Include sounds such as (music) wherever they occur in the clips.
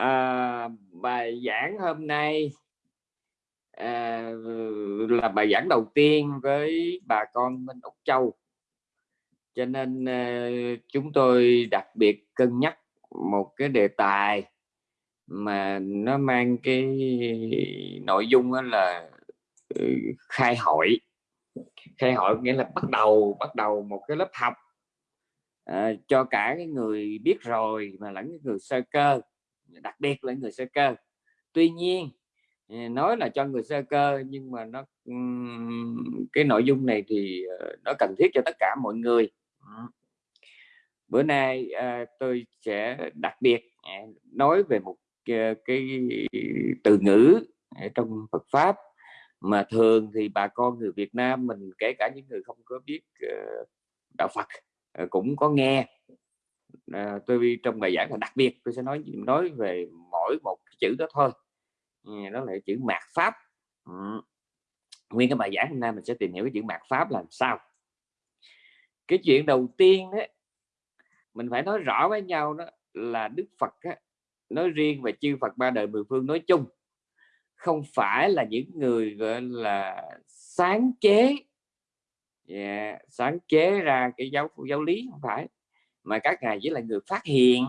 à, bài giảng hôm nay à, là bài giảng đầu tiên với bà con Minh Úc Châu. Cho nên à, chúng tôi đặc biệt cân nhắc một cái đề tài mà nó mang cái nội dung là ừ, khai hội. Khai hội nghĩa là bắt đầu bắt đầu một cái lớp học à, cho cả cái người biết rồi mà lẫn cái người sơ cơ đặc biệt là người sơ cơ. Tuy nhiên à, nói là cho người sơ cơ, nhưng mà nó cái nội dung này thì ờ, nó cần thiết cho tất cả mọi người. Bữa nay à, tôi sẽ đặc biệt à, nói về một ờ, cái từ ngữ trong Phật pháp mà thường thì bà con người Việt Nam mình, kể cả những người không có biết ờ, đạo Phật cũng có nghe à, tôi trong bài giảng là đặc biệt tôi sẽ nói nói về mỗi một chữ đó thôi. Đó là chữ mạt pháp. Ừ. nguyên cái bài giảng hôm nay mình sẽ tìm hiểu cái chữ mạt pháp làm sao. Cái chuyện đầu tiên đấy mình phải nói rõ với nhau đó là Đức Phật á, nói riêng và chư Phật ba đời mười phương nói chung không phải là những người gọi là sáng chế. Yeah, sáng chế ra cái giáo giáo lý không phải mà các ngài chỉ là người phát hiện.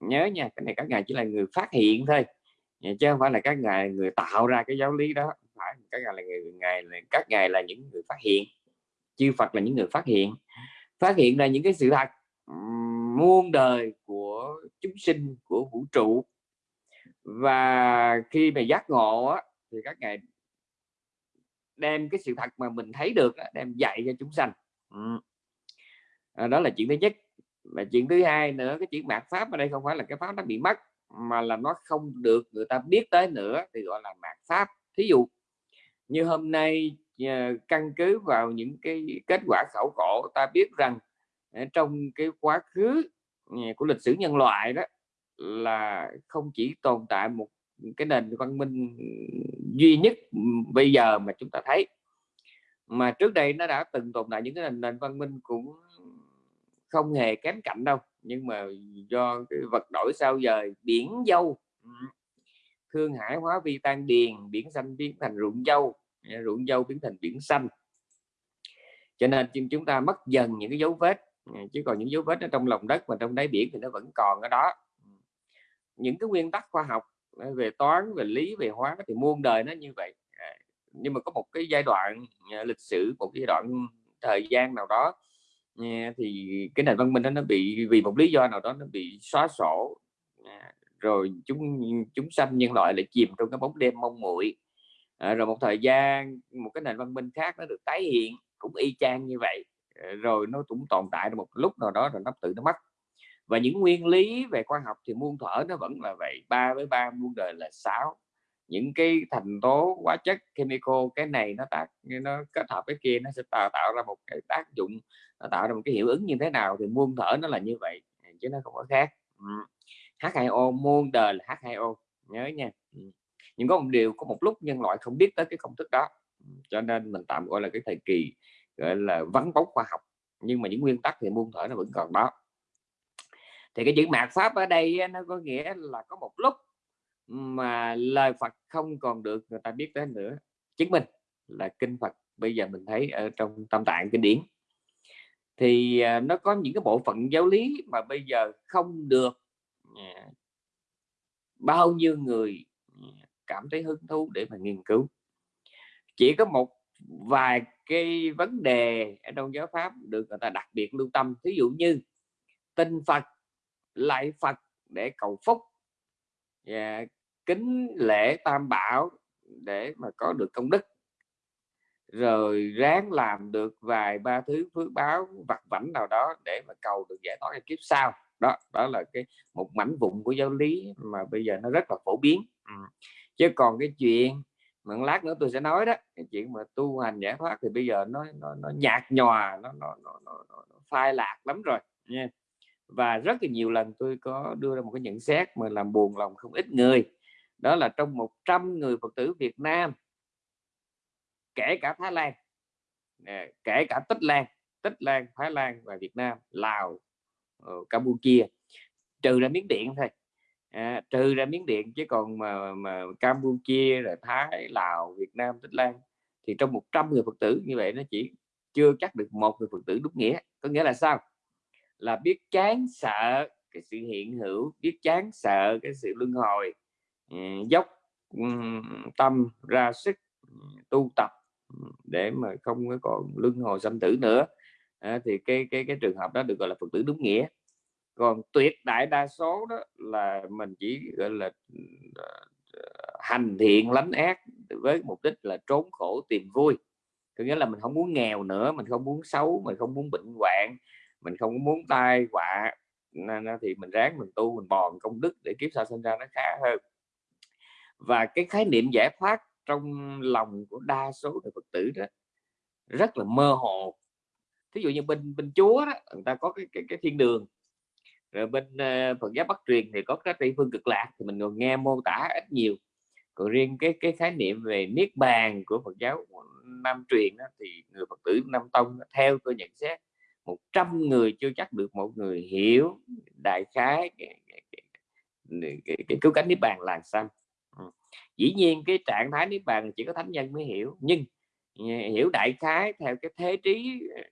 Nhớ nha cái này các ngài chỉ là người phát hiện thôi. Chứ không phải là các ngài người tạo ra cái giáo lý đó. Phải các ngài là người ngài là các ngài là những người phát hiện. Chư Phật là những người phát hiện. Phát hiện ra những cái sự thật muôn đời của chúng sinh của vũ trụ. Và khi mà giác ngộ á, thì các ngài đem cái sự thật mà mình thấy được đem dạy cho chúng sanh. Ừ. à, đó là chuyện thứ nhất và chuyện thứ hai nữa cái chuyện mạt pháp ở đây không phải là cái pháp nó bị mất mà là nó không được người ta biết tới nữa thì gọi là mạt pháp. Thí dụ như hôm nay ờ, căn cứ vào những cái kết quả khảo cổ ta biết rằng ờ, trong cái quá khứ ờ, của lịch sử nhân loại đó là không chỉ tồn tại một cái nền văn minh duy nhất bây giờ mà chúng ta thấy mà trước đây nó đã từng tồn tại những cái nền, nền văn minh cũng không hề kém cạnh đâu, nhưng mà do cái vật đổi sao dời, biển dâu thương hải hóa vi tan điền, biển xanh biến thành ruộng dâu à, ruộng dâu biến thành biển xanh. Cho nên chúng ta mất dần những cái dấu vết à, chứ còn những dấu vết ở trong lòng đất và trong đáy biển thì nó vẫn còn ở đó. Những cái nguyên tắc khoa học à, về toán, về lý, về hóa thì muôn đời nó như vậy nhưng mà có một cái giai đoạn lịch sử, một giai đoạn thời gian nào đó nha, thì cái nền văn minh đó nó bị, vì một lý do nào đó nó bị xóa sổ. Rồi chúng chúng sanh nhân loại lại chìm trong cái bóng đêm mông muội. À, rồi một thời gian, một cái nền văn minh khác nó được tái hiện, cũng y chang như vậy. À, rồi nó cũng tồn tại một lúc nào đó rồi nó tự nó mất. Và những nguyên lý về khoa học thì muôn thuở nó vẫn là vậy, ba với ba muôn đời là sáu những cái thành tố hóa chất chemical, cái này nó tác, nó kết hợp với kia, nó sẽ tạo tạo ra một cái tác dụng, nó tạo ra một cái hiệu ứng như thế nào thì muôn thở nó là như vậy à, chứ nó không có khác. H2O muôn đời là H2O nhớ nha. Nhưng có một điều, có một lúc nhân loại không biết tới cái công thức đó cho nên mình tạm gọi là cái thời kỳ, gọi là, vắng bóng khoa học, nhưng mà những nguyên tắc thì muôn thở nó vẫn còn đó. Thì cái chữ mạt pháp ở đây nó có nghĩa là có một lúc mà lời Phật không còn được người ta biết đến nữa, chứng minh là kinh Phật bây giờ mình thấy ở trong tâm tạng kinh điển. Thì à, nó có những cái bộ phận giáo lý mà bây giờ không được à, bao nhiêu người à, cảm thấy hứng thú để mà nghiên cứu. Chỉ có một vài cái vấn đề ở trong giáo pháp được người ta đặc biệt lưu tâm. Ví dụ như tin Phật lại Phật để cầu phúc và kính lễ tam bảo để mà có được công đức. Rồi ráng làm được vài ba thứ phước báo vặt vảnh nào đó để mà cầu được giải thoát kiếp sau. Đó đó là cái một mảnh vụn của giáo lý mà bây giờ nó rất là phổ biến. Ừ. chứ còn cái chuyện mà lát nữa tôi sẽ nói đó cái chuyện mà tu hành giải thoát thì bây giờ nó nó, nó nhạt nhòa nó nó, nó, nó, nó phai lạc lắm rồi nha. Và rất là nhiều lần tôi có đưa ra một cái nhận xét mà làm buồn lòng không ít người đó là trong 100 người Phật tử Việt Nam. Kể cả Thái Lan. Kể cả Tích Lan. Tích Lan Thái Lan và Việt Nam Lào ờ, Campuchia. Trừ ra Miến Điện thôi. À, trừ ra miến điện chứ còn mà mà campuchia rồi thái lào việt nam tích lan thì trong 100 người phật tử như vậy nó chỉ chưa chắc được một người phật tử đúng nghĩa. Có nghĩa là sao? Là biết chán sợ cái sự hiện hữu biết chán sợ cái sự luân hồi dốc tâm ra sức tu tập để mà không có còn luân hồi sanh tử nữa. À, thì cái cái cái trường hợp đó được gọi là phật tử đúng nghĩa. Còn tuyệt đại đa số đó là mình chỉ gọi là ờ, hành thiện lánh ác với mục đích là trốn khổ tìm vui. Có nghĩa là mình không muốn nghèo nữa mình không muốn xấu mình không muốn bệnh hoạn mình không muốn tai họa thì mình ráng mình tu mình bòn công đức để kiếp sau sinh ra nó khá hơn và cái khái niệm giải thoát trong lòng của đa số người phật tử đó rất là mơ hồ thí dụ như bên bên chúa đó người ta có cái cái, cái thiên đường rồi bên uh, Phật giáo Bắc truyền thì có cái tây phương cực lạc thì mình còn nghe mô tả ít nhiều còn riêng cái cái khái niệm về niết bàn của Phật giáo Nam truyền đó, thì người Phật tử Nam tông theo tôi nhận xét 100 người chưa chắc được một người hiểu đại khái cái, cái, cái, cái, cái cứu cánh niết bàn là sao. Ờ. dĩ nhiên cái trạng thái niết bàn chỉ có thánh nhân mới hiểu nhưng ờ, hiểu đại khái theo cái thế trí ờ,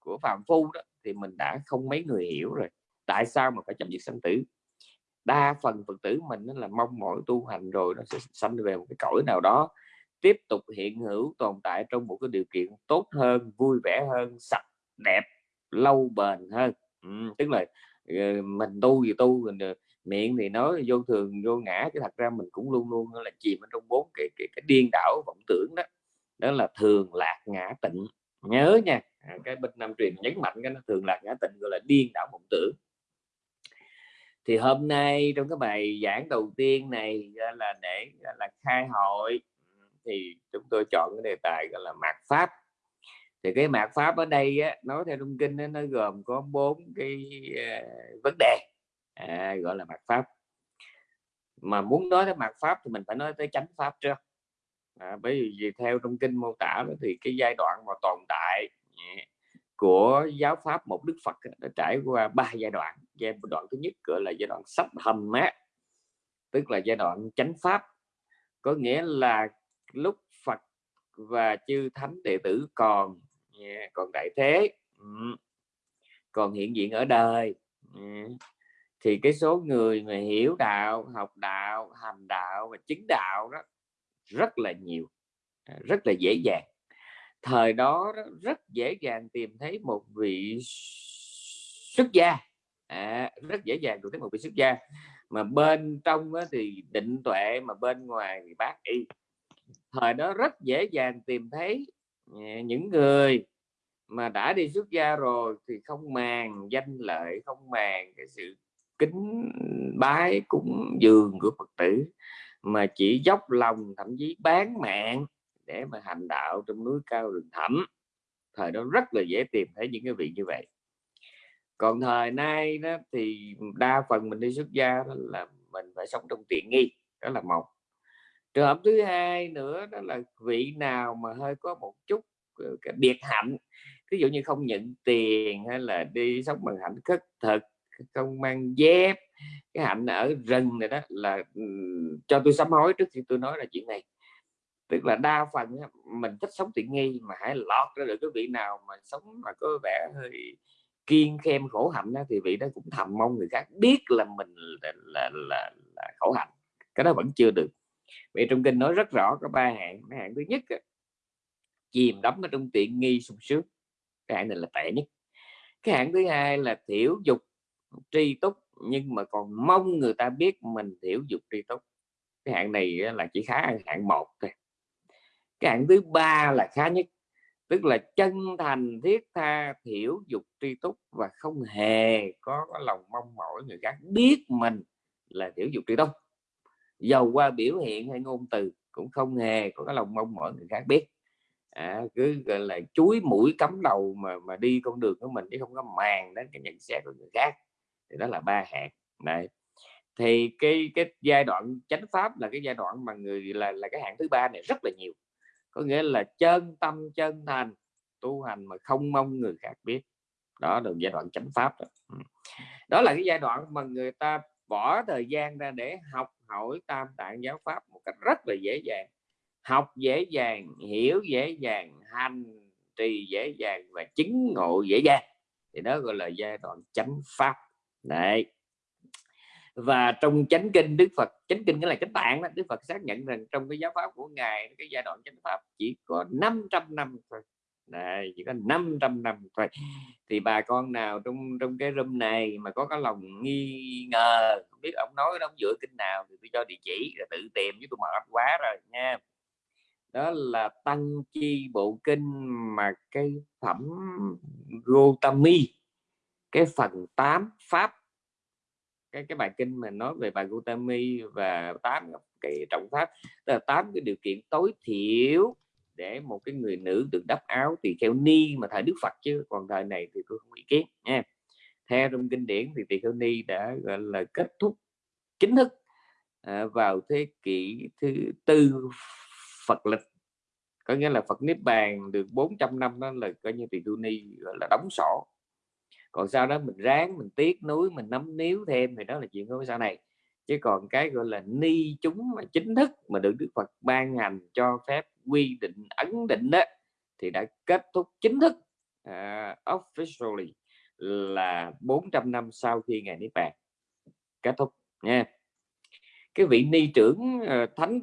của phạm phu đó thì mình đã không mấy người hiểu rồi. Tại sao mà phải chấm dứt sanh tử? Đa phần phật tử mình là mong mỏi tu hành rồi nó sẽ sanh về một cái cõi nào đó tiếp tục hiện hữu tồn tại trong một cái điều kiện tốt hơn vui vẻ hơn sạch đẹp lâu bền hơn. Ừ, tức là mình tu gì tu mình miệng thì nói vô thường vô ngã cái thật ra mình cũng luôn luôn là chìm ở trong bốn cái, cái cái điên đảo vọng tưởng đó. Đó là thường lạc ngã tịnh. Nhớ nha à, cái bên nam truyền nhấn mạnh cái nó thường lạc ngã tịnh gọi là điên đảo vọng tưởng. Thì hôm nay trong cái bài giảng đầu tiên này à, là để à, là khai hội thì chúng tôi chọn cái đề tài gọi là mạt pháp. Thì cái mạt pháp ở đây á, nói theo trong kinh đó, nó gồm có bốn cái uh, vấn đề à, gọi là mặt pháp. Mà muốn nói tới mặt pháp thì mình phải nói tới chánh pháp trước. À, bởi vì theo trong kinh mô tả đó, thì cái giai đoạn mà tồn tại à, của giáo pháp một đức phật đã trải qua ba giai đoạn. Giai đoạn thứ nhất gọi là giai đoạn sắp hầm mát tức là giai đoạn chánh pháp. Có nghĩa là lúc phật và chư thánh đệ tử còn à, còn đại thế còn hiện diện ở đời à, thì cái số người mà hiểu đạo học đạo hành đạo và chứng đạo đó rất là nhiều à, rất là dễ dàng. Thời đó rất dễ dàng tìm thấy một vị xuất gia à, rất dễ dàng tìm thấy một vị xuất gia. Mà bên trong thì định tuệ mà bên ngoài thì bác y. Thời đó rất dễ dàng tìm thấy à, những người mà đã đi xuất gia rồi thì không màng danh lợi không màng cái sự kính bái cúng dường của phật tử, mà chỉ dốc lòng thậm chí bán mạng để mà hành đạo trong núi cao rừng thẳm. Thời đó rất là dễ tìm thấy những cái vị như vậy. Còn thời nay đó thì đa phần mình đi xuất gia đó là mình phải sống trong tiện nghi, đó là một. Trường hợp thứ hai nữa đó là vị nào mà hơi có một chút ờ, cái biệt hạnh ví dụ như không nhận tiền hay là đi sống bằng hạnh khất thực không mang dép cái hạnh ở rừng này đó là ừ, cho tôi sám hối trước khi tôi nói là chuyện này. Tức là đa phần mình thích sống tiện nghi mà hãy lọt ra được cái vị nào mà sống mà có vẻ hơi kiên khem khổ hạnh đó, thì vị đó cũng thầm mong người khác biết là mình là, là, là, là khổ hạnh. Cái đó vẫn chưa được. Vì trong kinh nói rất rõ có ba hạng. Cái hạng thứ nhất chìm đắm ở trong tiện nghi sung sướng. Cái hạng này là tệ nhất. Cái hạng thứ hai là thiểu dục tri túc nhưng mà còn mong người ta biết mình thiểu dục tri túc cái hạng này là chỉ khá hạng một thôi. Cái hạng thứ ba là khá nhất tức là chân thành thiết tha thiểu dục tri túc và không hề có, có lòng mong mỏi người khác biết mình là thiểu dục tri túc dầu qua biểu hiện hay ngôn từ cũng không hề có cái lòng mong mỏi người khác biết. À, cứ gọi là chuối mũi cắm đầu mà mà đi con đường của mình chứ không có màng đến cái nhận xét của người khác thì đó là ba hạng này thì cái cái giai đoạn chánh pháp là cái giai đoạn mà người là là cái hạng thứ ba này rất là nhiều. Có nghĩa là chân tâm, chân thành, tu hành mà không mong người khác biết. Đó là giai đoạn chánh pháp đó. đó là cái giai đoạn mà người ta bỏ thời gian ra để học hỏi tam tạng giáo pháp một cách rất là dễ dàng. Học dễ dàng, hiểu dễ dàng, hành trì dễ dàng và chứng ngộ dễ dàng. Thì đó gọi là giai đoạn chánh pháp đấy. Và trong chánh kinh đức phật chánh kinh cái là chánh tạng đó đức phật xác nhận rằng trong cái giáo pháp của ngài cái giai đoạn chánh pháp chỉ có 500 năm thôi. Đấy, chỉ có 500 năm thôi. Thì bà con nào trong trong cái room này mà có cái lòng nghi ngờ không biết ông nói ông dựa kinh nào thì tôi cho địa chỉ rồi tự tìm với tôi mệt quá rồi nha. Đó là tăng chi bộ kinh mà cái phẩm Gotami cái phần 8 pháp cái cái bài kinh mà nói về bài Gautami và tám cái trọng pháp tức là tám cái điều kiện tối thiểu để một cái người nữ được đắp áo tỳ kheo ni mà thời Đức Phật chứ còn thời này thì tôi không ý kiến nha. Theo trong kinh điển thì tỳ kheo ni đã gọi là kết thúc chính thức à, vào thế kỷ thứ tư Phật lịch. Có nghĩa là Phật niết bàn được 400 năm đó là coi như tỳ kheo ni gọi là đóng sổ còn sau đó mình ráng mình tiếc núi mình nắm níu thêm thì đó là chuyện của sau này. Chứ còn cái gọi là ni chúng mà chính thức mà được Đức Phật ban hành cho phép quy định ấn định đó thì đã kết thúc chính thức uh, officially là 400 năm sau khi ngài niết bàn kết thúc nha. Cái vị ni trưởng uh, thánh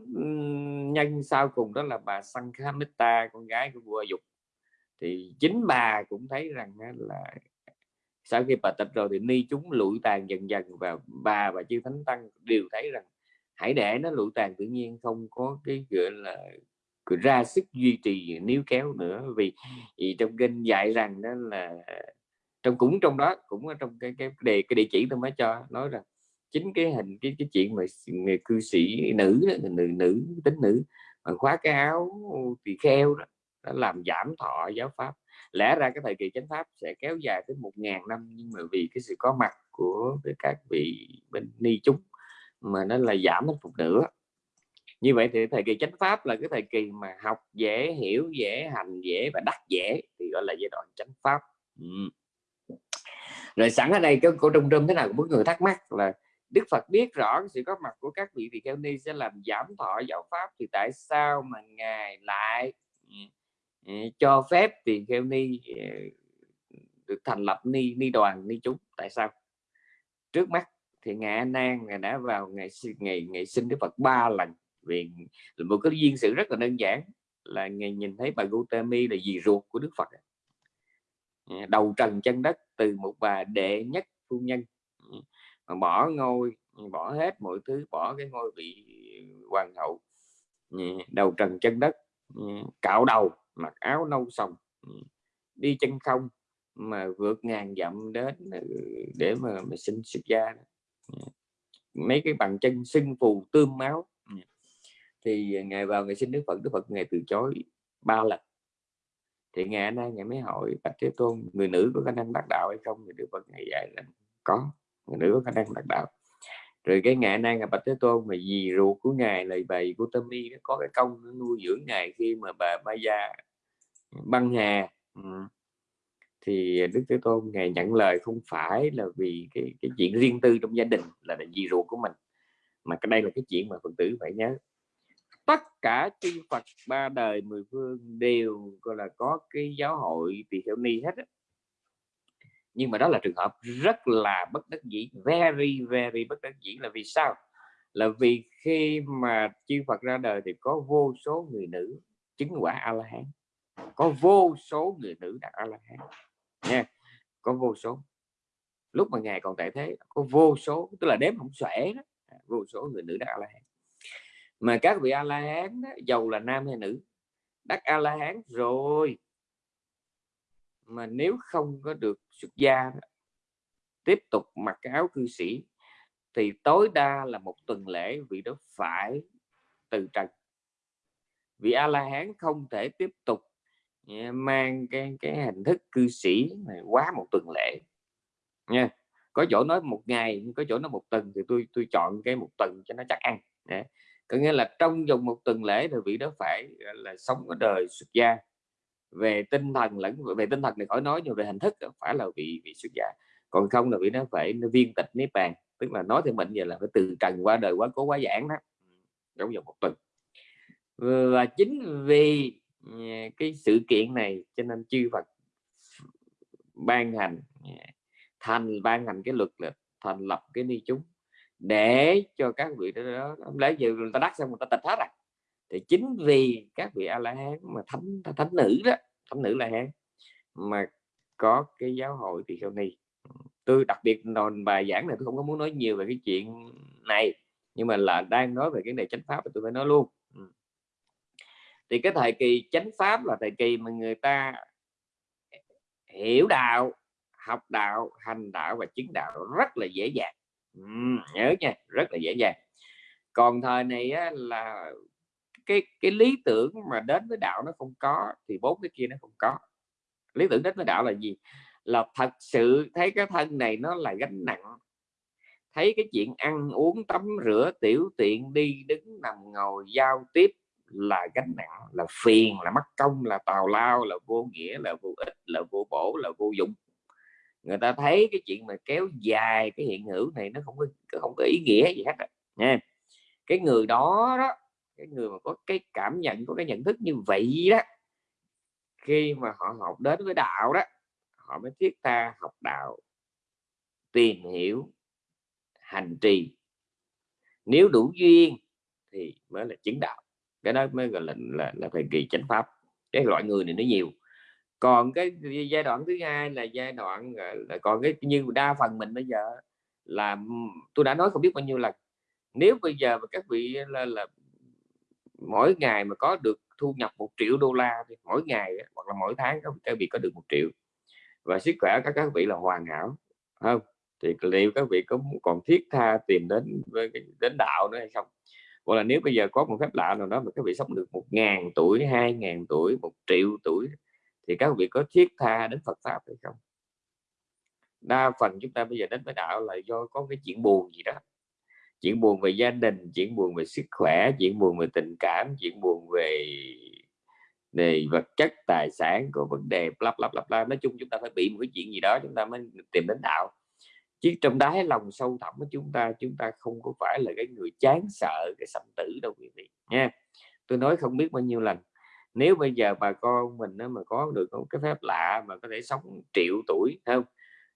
nhân sau cùng đó là bà Sankhamita con gái của vua dục. Thì chính bà cũng thấy rằng là sau khi bà tịch rồi thì ni chúng lụi tàn dần dần và bà và chư thánh tăng đều thấy rằng hãy để nó lụi tàn tự nhiên không có cái gọi là ra sức duy trì níu kéo nữa. Vì, vì trong kinh dạy rằng đó là trong cũng trong đó cũng ở trong cái cái đề cái địa chỉ tôi mới cho nói rằng chính cái hình cái cái chuyện mà người cư sĩ nữ nữ nữ tính nữ mà khóa cái áo thì kheo đó đó làm giảm thọ giáo pháp lẽ ra cái thời kỳ chánh pháp sẽ kéo dài tới một ngàn năm nhưng mà vì cái sự có mặt của các vị bên ni chúng mà nó là giảm một nửa như vậy thì thời kỳ chánh pháp là cái thời kỳ mà học dễ hiểu dễ hành dễ và đắc dễ thì gọi là giai đoạn chánh pháp ừ. rồi sẵn ở đây có cô trung trung thế nào cũng người thắc mắc là Đức Phật biết rõ sự có mặt của các vị tỳ kheo ni sẽ làm giảm thọ giáo pháp thì tại sao mà ngài lại ừ, Ờ, cho phép tỳ kheo ni ờ, được thành lập ni ni đoàn, ni chúng. Tại sao? Trước mắt thì ngài A Nan, ngài đã vào ngày ngày ngày sinh Đức Phật ba lần. Vì một cái duyên sự rất là đơn giản, là ngày nhìn thấy bà Gautami là dì ruột của Đức Phật. Ờ, đầu trần chân đất từ một bà đệ nhất phu nhân. Mà bỏ ngôi, bỏ hết mọi thứ, bỏ cái ngôi vị hoàng hậu đầu trần chân đất cạo đầu mặc áo nâu sòng. Ừ. Đi chân không mà vượt ngàn dặm đến ừ, để mà, mà sinh xuất gia ừ. mấy cái bằng chân sưng phù tươm máu. Thì ngày vào ngày sinh đức phật đức phật ngày từ chối ba lần. Thì ngày nay ngày mới hỏi bạch thế tôn người nữ có khả năng đắc đạo hay không? Thì đức phật ngày dạy là có người nữ có khả năng đắc đạo rồi cái ngày nay ngài bạch thế tôn mà dì ruột của ngài là bà của tâm y có cái công nuôi dưỡng ngài khi mà bà Maya gia băng hà ừ. thì đức thế tôn ngài nhận lời không phải là vì cái cái chuyện riêng tư trong gia đình là, là dì ruột của mình mà cái đây là cái chuyện mà phật tử phải nhớ tất cả chư Phật ba đời mười phương đều gọi là có cái giáo hội tỳ kheo ni hết á nhưng mà đó là trường hợp rất là bất đắc dĩ, very very bất đắc dĩ. Là vì sao? Là vì khi mà chư Phật ra đời thì có vô số người nữ chứng quả a la hán có vô số người nữ đạt a la hán nha, có vô số. Lúc mà ngài còn tại thế, có vô số, tức là đếm không xuể đó. À, vô số người nữ đạt a la hán mà các vị a la hán giàu là nam hay nữ đắc a la hán rồi mà nếu không có được xuất gia tiếp tục mặc cái áo cư sĩ, thì tối đa là một tuần lễ vị đó phải từ trần. Vì a la hán không thể tiếp tục mang cái cái hình thức cư sĩ này quá một tuần lễ. Nha, có chỗ nói một ngày, có chỗ nói một tuần thì tôi tôi chọn cái một tuần cho nó chắc ăn có nghĩa là trong vòng một tuần lễ thì vị đó phải là, sống ở đời xuất gia về tinh thần lẫn về tinh thần này khỏi nói, nhưng về hình thức phải là bị bị xuất giả còn không là bị nó phải, nó viên tịch nếp bàn. Tức là nói thì mình giờ là phải từ trần qua đời quá cố quá giảng đó. Ừ, Trong vòng một tuần. Và chính vì ừ, cái sự kiện này cho nên chư Phật ban hành ừ, thành, ban hành cái luật là thành lập cái ni chúng để cho các vị đó lấy giờ người ta đắc xong người ta tịch hết à. Thì chính vì các vị a la hán mà thánh thánh nữ đó thánh nữ la hán mà có cái giáo hội thì sao này tôi đặc biệt đòn bài giảng này tôi không có muốn nói nhiều về cái chuyện này nhưng mà là đang nói về cái này chánh pháp thì tôi phải nói luôn. Ừ. Thì cái thời kỳ chánh pháp là thời kỳ mà người ta hiểu đạo học đạo hành đạo và chứng đạo rất là dễ dàng. Ừ, nhớ nha rất là dễ dàng. Còn thời này á, là cái cái lý tưởng mà đến với đạo nó không có thì bốn cái kia nó không có. Lý tưởng đến với đạo là gì? Là thật sự thấy cái thân này nó là gánh nặng. Thấy cái chuyện ăn uống tắm rửa tiểu tiện đi đứng nằm ngồi giao tiếp là gánh nặng là phiền là mất công là tào lao là vô nghĩa là vô ích là vô bổ là vô dụng. Người ta thấy cái chuyện mà kéo dài cái hiện hữu này nó không có không có ý nghĩa gì hết nha. Cái người đó đó cái người mà có cái cảm nhận có cái nhận thức như vậy đó khi mà họ học đến với đạo đó họ mới thiết tha học đạo tìm hiểu hành trì. Nếu đủ duyên thì mới là chứng đạo. Cái đó mới gọi là là, là thời kỳ chánh pháp. Cái loại người này nó nhiều. Còn cái giai đoạn thứ hai là giai đoạn là còn cái như đa phần mình bây giờ là tôi đã nói không biết bao nhiêu lần. Nếu bây giờ mà các vị là, là mỗi ngày mà có được thu nhập một triệu đô la thì mỗi ngày hoặc là mỗi tháng các vị có được một triệu. Và sức khỏe các các vị là hoàn hảo không? Thì liệu các vị có còn thiết tha tìm đến, với đến đạo nữa hay không? Hoặc là nếu bây giờ có một phép lạ nào đó mà các vị sống được một ngàn tuổi, hai ngàn tuổi, một triệu tuổi, thì các vị có thiết tha đến Phật pháp hay không? Đa phần chúng ta bây giờ đến với đạo là do có cái chuyện buồn gì đó chuyện buồn về gia đình, chuyện buồn về sức khỏe, chuyện buồn về tình cảm, chuyện buồn về về vật chất, tài sản của vấn đề lắp lắp lắp bla. Nói chung chúng ta phải bị một cái chuyện gì đó, chúng ta mới tìm đến đạo. Chứ trong đáy lòng sâu thẳm của chúng ta chúng ta không có phải là cái người chán sợ cái sanh tử đâu, quý vị, nha. Tôi nói không biết bao nhiêu lần, nếu bây giờ bà con mình mà có được một cái phép lạ mà có thể sống triệu tuổi không?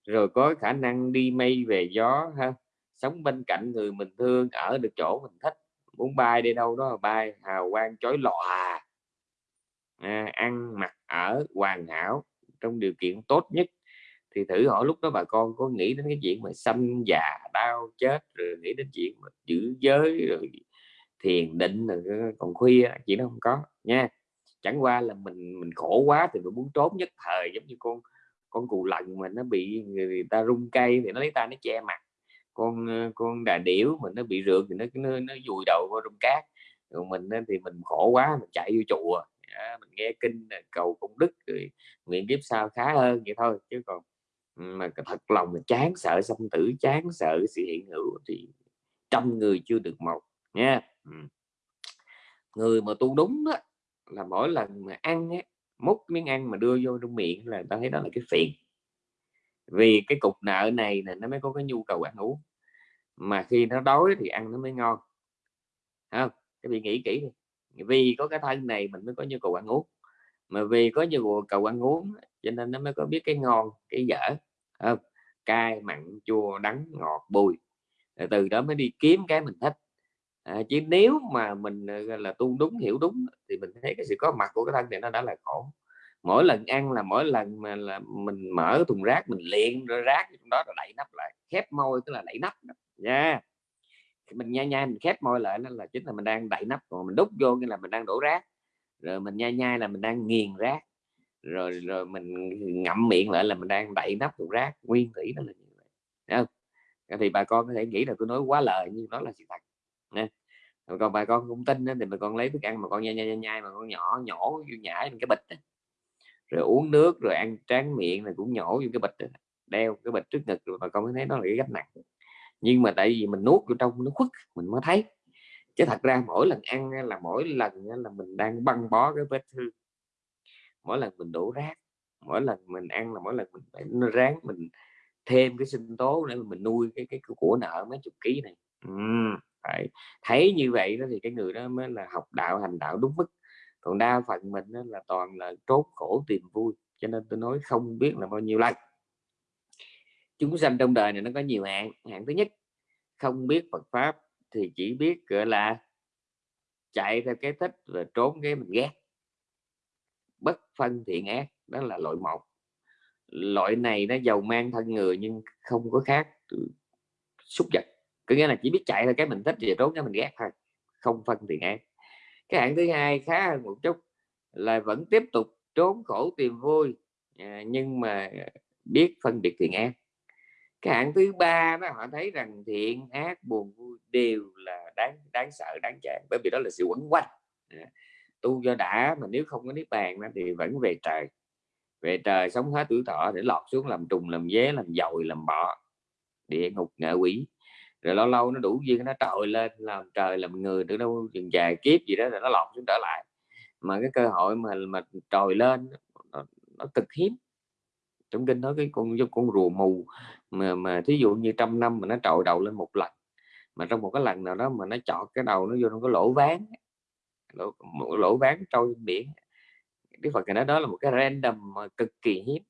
Rồi có khả năng đi mây về gió ha sống bên cạnh người mình thương ở được chỗ mình thích. Muốn bay đi đâu đó bay hào quang chói lòa. À, ăn mặc ở hoàn hảo trong điều kiện tốt nhất. Thì thử hỏi lúc đó bà con có nghĩ đến cái chuyện mà sanh già đau chết rồi nghĩ đến chuyện mà giữ giới rồi thiền định rồi còn khuya chuyện đó không có nha. Chẳng qua là mình mình khổ quá thì mình muốn trốn nhất thời giống như con con cù lần mà nó bị người ta rung cây thì nó lấy tay nó che mặt con con đà điểu mình nó bị rượt thì nó nó, nó vùi đầu vào trong cát. Rồi mình thì mình khổ quá mình chạy vô chùa. À, mình nghe kinh ờ, cầu công đức rồi nguyện kiếp sau khá hơn vậy thôi. Chứ còn ừ, mà thật lòng mình chán sợ sanh tử chán sợ sự hiện hữu thì trăm người chưa được một nha. Ừ. Người mà tu đúng đó là mỗi lần mà ăn ấy, múc miếng ăn mà đưa vô trong miệng là ta thấy đó là cái phiền vì cái cục nợ này là nó mới có cái nhu cầu ăn uống. Mà khi nó đói thì ăn nó mới ngon. Không? Các vị nghĩ kỹ đi. Vì có cái thân này mình mới có nhu cầu ăn uống. Mà vì có nhu cầu ăn uống cho nên nó mới có biết cái ngon cái dở. Không? cay mặn chua đắng ngọt bùi. Từ đó mới đi kiếm cái mình thích. À, chứ nếu mà mình là tu đúng hiểu đúng thì mình thấy cái sự có mặt của cái thân này nó đã là khổ mỗi lần ăn là mỗi lần mà là mình mở thùng rác mình liền rồi rác trong đó là đậy nắp lại khép môi tức là đậy nắp nha yeah. mình nhai nhai mình khép môi lại nó là chính là mình đang đậy nắp còn mình đút vô nghĩa là mình đang đổ rác rồi mình nhai nhai là mình đang nghiền rác rồi rồi mình ngậm miệng lại là mình đang đậy nắp thùng rác nguyên thủy nó là như vậy Đấy không? thì bà con có thể nghĩ là tôi nói quá lời nhưng đó là sự thật nha còn bà con không tin thì bà con lấy thức ăn mà con nhai nhai nhai mà con nhỏ nhổ vô nhảy cái bịch rồi uống nước rồi ăn tráng miệng là cũng nhổ vô cái bịch đeo cái bịch trước ngực rồi bà con mới thấy nó là cái gánh nặng. Nhưng mà tại vì mình nuốt vô trong nó khuất mình mới thấy. Chứ thật ra mỗi lần ăn là mỗi lần là mình đang băng bó cái vết thương. Mỗi lần mình đổ rác mỗi lần mình ăn là mỗi lần mình phải ráng mình thêm cái sinh tố để mình nuôi cái cái của nợ mấy chục ký này. Ừ, phải. Thấy như vậy đó thì cái người đó mới là học đạo hành đạo đúng mức còn đa phần mình đó là toàn là trốn khổ tìm vui, cho nên tôi nói không biết là bao nhiêu lần. Chúng sanh trong đời này nó có nhiều hạn. Hạn thứ nhất, không biết Phật pháp thì chỉ biết, gọi là, chạy theo cái thích và trốn cái mình ghét. Bất phân thiện ác, đó là loại một. Loại này nó giàu mang thân người nhưng không có khác xúc vật. Có nghĩa là chỉ biết chạy theo cái mình thích và trốn cái mình ghét thôi, không phân thiện ác cái hạng thứ hai khá hơn một chút là vẫn tiếp tục trốn khổ tìm vui à, nhưng mà biết phân biệt thiện ác. Cái hạng thứ ba đó họ thấy rằng thiện ác buồn vui đều là đáng đáng sợ đáng chán bởi vì đó là sự quẩn quanh. À, tu do đã mà nếu không có niết bàn thì vẫn về trời. Về trời sống hết tuổi thọ để lọt xuống làm trùng làm dế làm dồi làm bọ địa ngục ngạ quỷ rồi lâu lâu nó đủ duyên nó trồi lên làm trời làm người từ đâu chừng dài kiếp gì đó là nó lọt xuống trở lại. Mà cái cơ hội mà mà trồi lên nó, nó cực hiếm. Trong kinh nói cái con con rùa mù mà mà thí dụ như trăm năm mà nó trội đầu lên một lần mà trong một cái lần nào đó mà nó chọt cái đầu nó vô trong cái lỗ ván lỗ, một lỗ ván trôi biển cái Phật nói đó là một cái random mà cực kỳ hiếm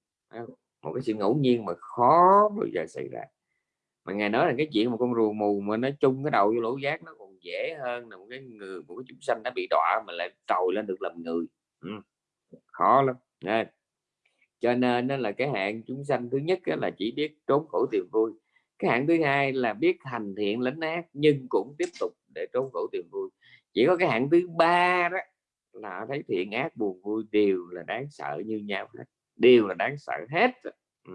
một cái sự ngẫu nhiên mà khó bao giờ xảy ra mà ngài nói là cái chuyện một con rùa mù mà nó chung cái đầu vô lỗ giác nó còn dễ hơn là một cái người một cái chúng sanh đã bị đọa mà lại trồi lên được làm người. Ừ. khó lắm. Nên, cho nên nó là cái hạng chúng sanh thứ nhất là chỉ biết trốn khổ tìm vui. Cái hạng thứ hai là biết hành thiện lánh ác nhưng cũng tiếp tục để trốn khổ tìm vui. Chỉ có cái hạng thứ ba đó là thấy thiện ác buồn vui đều là đáng sợ như nhau hết đều là đáng sợ hết ừ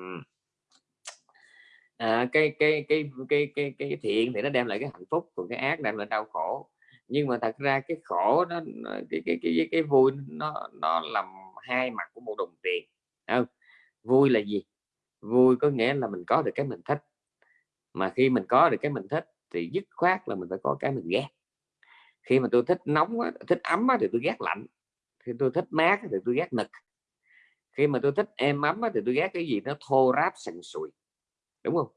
à, cái, cái, cái cái cái cái thiện thì nó đem lại cái hạnh phúc còn cái ác đem lại đau khổ. Nhưng mà thật ra cái khổ nó cái cái cái cái vui nó nó làm hai mặt của một đồng tiền không? Vui là gì? Vui có nghĩa là mình có được cái mình thích. Mà khi mình có được cái mình thích thì dứt khoát là mình phải có cái mình ghét. Khi mà tôi thích nóng thích ấm thì tôi ghét lạnh. Khi tôi thích mát thì tôi ghét nực khi mà tôi thích êm ấm thì tôi ghét cái gì? Nó thô ráp sần sùi đúng không?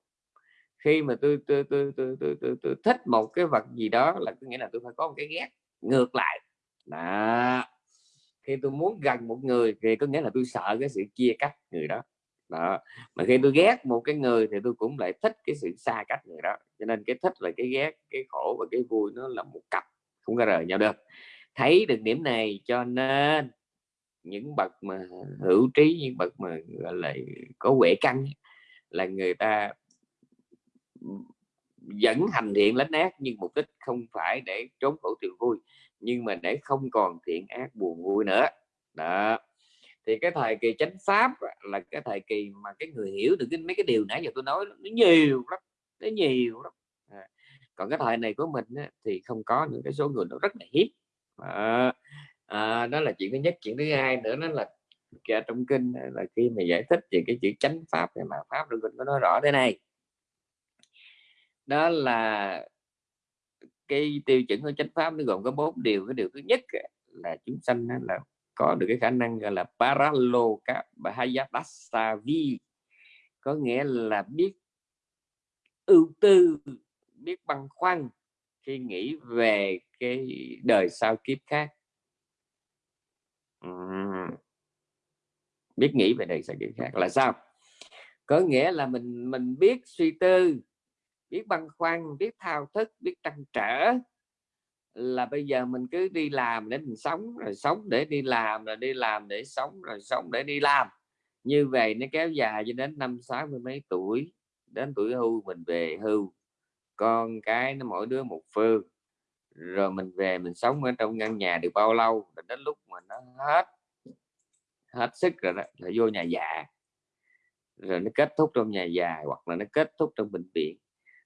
Khi mà tôi tôi, tôi, tôi, tôi, tôi, tôi thích một cái vật gì đó là có nghĩa là tôi phải có một cái ghét ngược lại. Đó. Khi tôi muốn gần một người thì có nghĩa là tôi sợ cái sự chia cắt người đó. Đó. Mà khi tôi ghét một cái người thì tôi cũng lại thích cái sự xa cách người đó. Cho nên cái thích và cái ghét cái khổ và cái vui nó là một cặp không có rời nhau được. Thấy được điểm này cho nên những bậc mà hữu trí những bậc mà gọi là có huệ căn là người ta vẫn hành thiện lánh ác nhưng mục đích không phải để trốn khổ tìm vui nhưng mà để không còn thiện ác buồn vui nữa. Đó. Thì cái thời kỳ chánh pháp là cái thời kỳ mà cái người hiểu được cái mấy cái điều nãy giờ tôi nói nó nhiều lắm nó nhiều lắm. À. còn cái thời này của mình á, thì không có những cái số người nó rất là hiếm à, à, đó là chuyện thứ nhất. Chuyện thứ hai nữa nó là trong kinh là khi mà giải thích về cái chữ chánh pháp thì mà pháp được mình có nói rõ thế này. Đó là cái tiêu chuẩn của chánh pháp nó gồm có bốn điều. Cái điều thứ nhất là chúng sanh là có được cái khả năng, gọi là paralokabhayapasavi có nghĩa là biết ưu tư, biết băn khoăn khi nghĩ về cái đời sau kiếp khác. Uhm biết nghĩ về đời sau kiếp khác là sao? Có nghĩa là mình mình biết suy tư biết băn khoăn biết thao thức biết trăn trở là bây giờ mình cứ đi làm để mình sống rồi sống để đi làm rồi đi làm để sống rồi sống để đi làm. Như vậy nó kéo dài cho đến năm sáu mươi mấy tuổi đến tuổi hưu mình về hưu con cái nó mỗi đứa một phương. Rồi mình về mình sống ở trong căn nhà được bao lâu rồi đến lúc mà nó hết hết sức rồi đó, là vô nhà già. Rồi nó kết thúc trong nhà già, hoặc là nó kết thúc trong bệnh viện.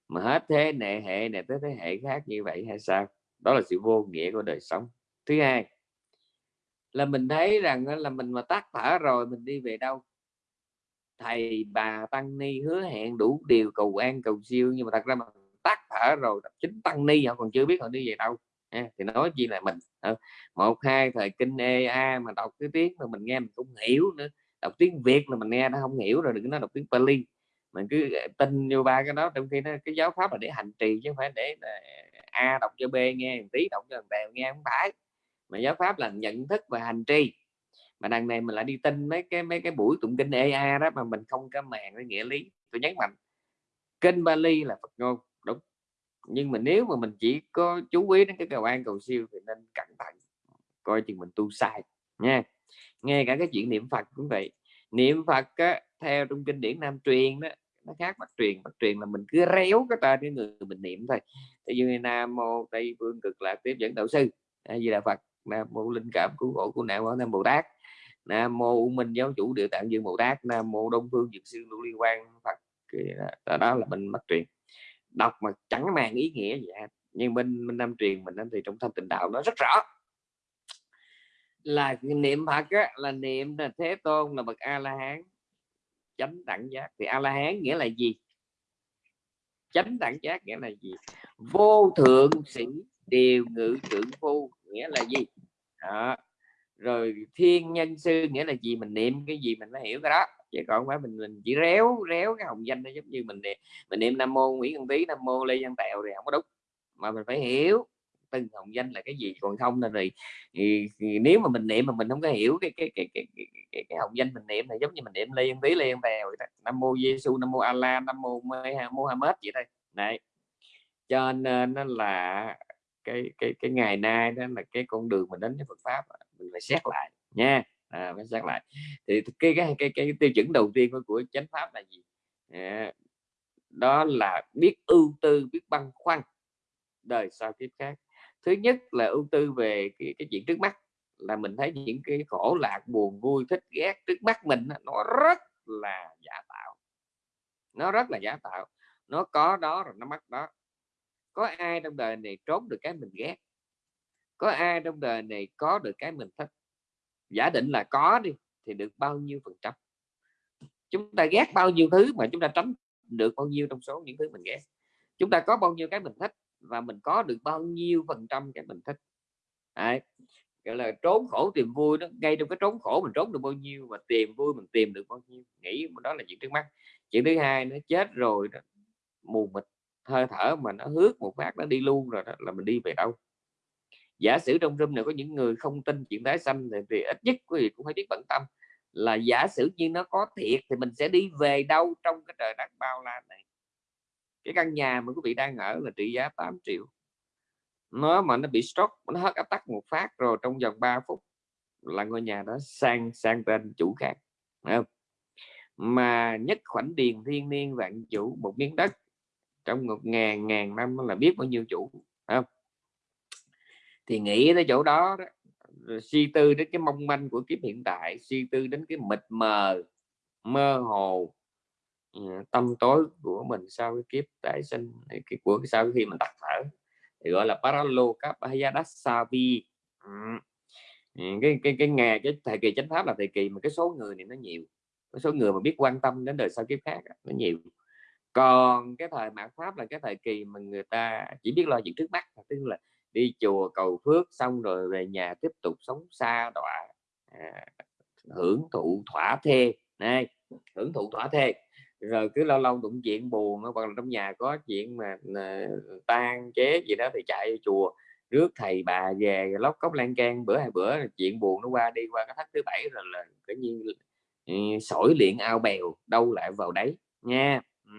Mà hết thế hệ hệ này tới thế hệ khác như vậy hay sao? Đó là sự vô nghĩa của đời sống. Thứ hai, là mình thấy rằng là mình mà tắt thở rồi mình đi về đâu? Thầy, bà, tăng ni hứa hẹn đủ điều cầu an cầu siêu, nhưng mà thật ra mà tắt thở rồi chính tăng ni, họ còn chưa biết họ đi về đâu à, thì nói chi là mình ờ, một hai thời kinh ea mà đọc cái tiếng mà mình nghe mình không hiểu nữa đọc tiếng việt là mình nghe nó không hiểu rồi đừng nói đọc tiếng Pali. Mình cứ ờ, tin vô ba cái đó trong khi nó cái giáo pháp là để hành trì chứ không phải để ờ, a đọc cho b nghe tí đọc cho đèo nghe không phải. Mà giáo pháp là nhận thức và hành trì. Mà đằng này mình lại đi tin mấy cái mấy cái buổi tụng kinh EA đó mà mình không có màng cái nghĩa lý. Tôi nhấn mạnh kinh Bali là Phật ngôn nhưng mà nếu mà mình chỉ có chú ý đến cái cầu an cầu siêu thì nên cẩn thận coi chừng mình tu sai nha. Nghe cả cái chuyện niệm Phật cũng vậy. Niệm Phật á, theo trong kinh điển Nam truyền đó nó khác bắt truyền. Bắt truyền là mình cứ réo cái tên cái người mình niệm thôi. Ví dụ như Nam mô Tây phương cực lạc tiếp dẫn đạo sư hay gì là Phật Nam mô linh cảm cứu khổ của nạn nam Bồ Tát Nam mô U Minh giáo chủ địa tạng dương Bồ Tát Nam mô Đông phương dược sư lưu liên quan Phật đó. Là mình bắt truyền đọc mà chẳng mang ý nghĩa gì hết. Nhưng bên bên nam truyền mình thì trong thanh tịnh đạo nó rất rõ. Là niệm Phật á, là niệm là thế tôn là bậc a la hán chánh đẳng giác. Thì a la hán nghĩa là gì? Chánh đẳng giác nghĩa là gì? Vô thượng sĩ điều ngự trưởng phu nghĩa là gì? Đó. rồi thiên nhân sư nghĩa là gì? Mình niệm cái gì mình phải hiểu cái đó chứ còn phải mình mình chỉ réo réo cái hồng danh nó giống như mình niệm mình niệm nam mô nguyễn văn tý nam mô lê văn tèo thì không có đúng. Mà mình phải hiểu từng hồng danh là cái gì còn không là thì, thì, thì nếu mà mình niệm mà mình không có hiểu cái cái cái cái, cái, cái, cái hồng danh mình niệm là giống như mình niệm lê văn tí văn tèo nam mô giêsu nam mô allah nam mô muhammad vậy thôi. Này cho nên nó là cái cái cái ngày nay đó là cái con đường mình đến với Phật pháp mình phải xét lại nha à, phải xác lại. Thì cái cái cái, cái tiêu chuẩn đầu tiên của, của chánh pháp là gì? À, đó là biết ưu tư biết băn khoăn đời sau kiếp khác. Thứ nhất là ưu tư về cái, cái chuyện trước mắt là mình thấy những cái khổ lạc buồn vui thích ghét trước mắt mình nó rất là giả tạo. Nó rất là giả tạo. Nó có đó rồi nó mất đó. Có ai trong đời này trốn được cái mình ghét? Có ai trong đời này có được cái mình thích? Giả định là có đi thì được bao nhiêu phần trăm? Chúng ta ghét bao nhiêu thứ mà chúng ta tránh được bao nhiêu trong số những thứ mình ghét? Chúng ta có bao nhiêu cái mình thích và mình có được bao nhiêu phần trăm cái mình thích? Đấy. gọi là trốn khổ tìm vui đó ngay trong cái trốn khổ mình trốn được bao nhiêu và tìm vui mình tìm được bao nhiêu nghĩ đó là chuyện trước mắt. Chuyện thứ hai nó chết rồi đó, mù mịt hơi thở mà nó hước một phát nó đi luôn rồi đó là mình đi về đâu? Giả sử trong room này có những người không tin chuyện tái sanh thì, thì ít nhất quý vị cũng phải biết bận tâm là giả sử như nó có thiệt thì mình sẽ đi về đâu trong cái trời đất bao la này cái căn nhà mà quý vị đang ở là trị giá 8 triệu nó mà nó bị stroke nó hết áp tắc một phát rồi trong vòng 3 phút là ngôi nhà đó sang sang tên chủ khác không? mà nhất khoảnh điền thiên niên vạn chủ một miếng đất trong một ngàn ngàn năm là biết bao nhiêu chủ không? Thì nghĩ tới chỗ đó, đó. Suy tư đến cái mong manh của kiếp hiện tại suy tư đến cái mịt mờ mơ hồ ừ, tâm tối của mình sau cái kiếp tái sinh cái của sau khi mình tắt thở thì gọi là paralokapayadasavi ừ. cái cái cái ngày cái thời kỳ chánh pháp là thời kỳ mà cái số người này nó nhiều cái số người mà biết quan tâm đến đời sau kiếp khác nó nhiều. Còn cái thời mạt pháp là cái thời kỳ mà người ta chỉ biết lo chuyện trước mắt tức là đi chùa cầu phước xong rồi về nhà tiếp tục sống xa đọa à, hưởng thụ thỏa thê. Này hưởng thụ thỏa thê. Rồi cứ lâu lâu đụng chuyện buồn hoặc là trong nhà có chuyện mà à, tan chế gì đó thì chạy chùa rước thầy bà về lóc cốc lan can bữa hai bữa chuyện buồn nó qua đi qua cái thách thứ bảy rồi là cái nhiên ừ, sỏi luyện ao bèo đâu lại vào đấy nha. Ừ.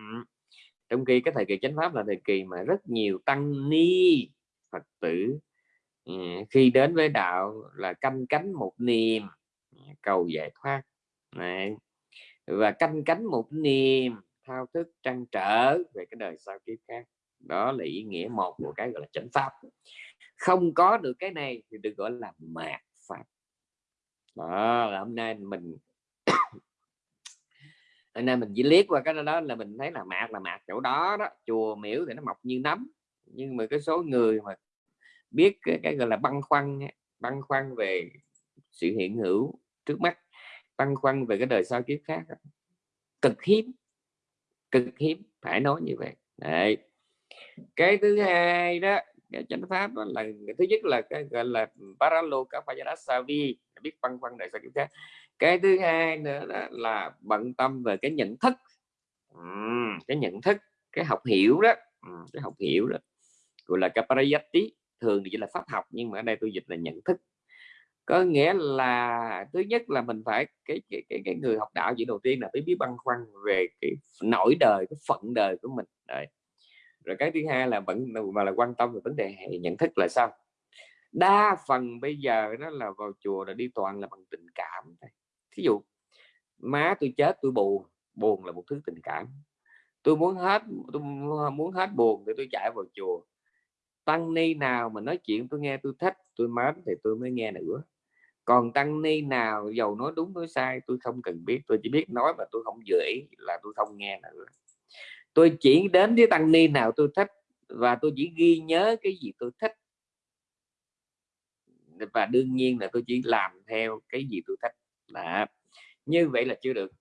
trong khi cái thời kỳ chánh pháp là thời kỳ mà rất nhiều tăng ni phật tử. Ừ, khi đến với đạo là canh cánh một niềm ừ, cầu giải thoát. Này, và canh cánh một niềm, thao thức trăn trở về cái đời sau kiếp khác. Đó là ý nghĩa một của cái gọi là chánh pháp. Không có được cái này thì được gọi là mạt pháp đó, là hôm nay mình (coughs) hôm nay mình chỉ liếc qua cái đó là mình thấy là mạt là mạt chỗ đó đó, chùa miễu thì nó mọc như nấm nhưng mà cái số người mà biết cái, cái gọi là băn khoăn băn khoăn về sự hiện hữu trước mắt băn khoăn về cái đời sau kiếp khác cực hiếm cực hiếm phải nói như vậy. Đấy. cái thứ hai đó cái chánh pháp đó là thứ nhất là cái gọi là paralokapayasavi biết băn khoăn đời sau kiếp khác. Cái thứ hai nữa đó là bận tâm về cái nhận thức. Ừ, cái nhận thức cái học hiểu đó. Ừ, cái học hiểu đó gọi là kaparayati thường thì chỉ là pháp học nhưng mà ở đây tôi dịch là nhận thức. Có nghĩa là thứ nhất là mình phải cái cái cái, cái người học đạo chỉ đầu tiên là phải biết băn khoăn về cái nỗi đời cái phận đời của mình. Đấy. rồi cái thứ hai là vẫn mà là quan tâm về vấn đề nhận thức là sao? Đa phần bây giờ đó là vào chùa là đi toàn là bằng tình cảm thí dụ má tôi chết tôi buồn buồn là một thứ tình cảm. Tôi muốn hết tôi muốn hết buồn thì tôi chạy vào chùa tăng ni nào mà nói chuyện tôi nghe tôi thích, tôi mến thì tôi mới nghe nữa. Còn tăng ni nào giàu nói đúng, nói sai, tôi không cần biết, tôi chỉ biết nói mà tôi không dự ý là tôi không nghe nữa. Tôi chỉ đến với tăng ni nào tôi thích và tôi chỉ ghi nhớ cái gì tôi thích. Và đương nhiên là tôi chỉ làm theo cái gì tôi thích. Là như vậy là chưa được.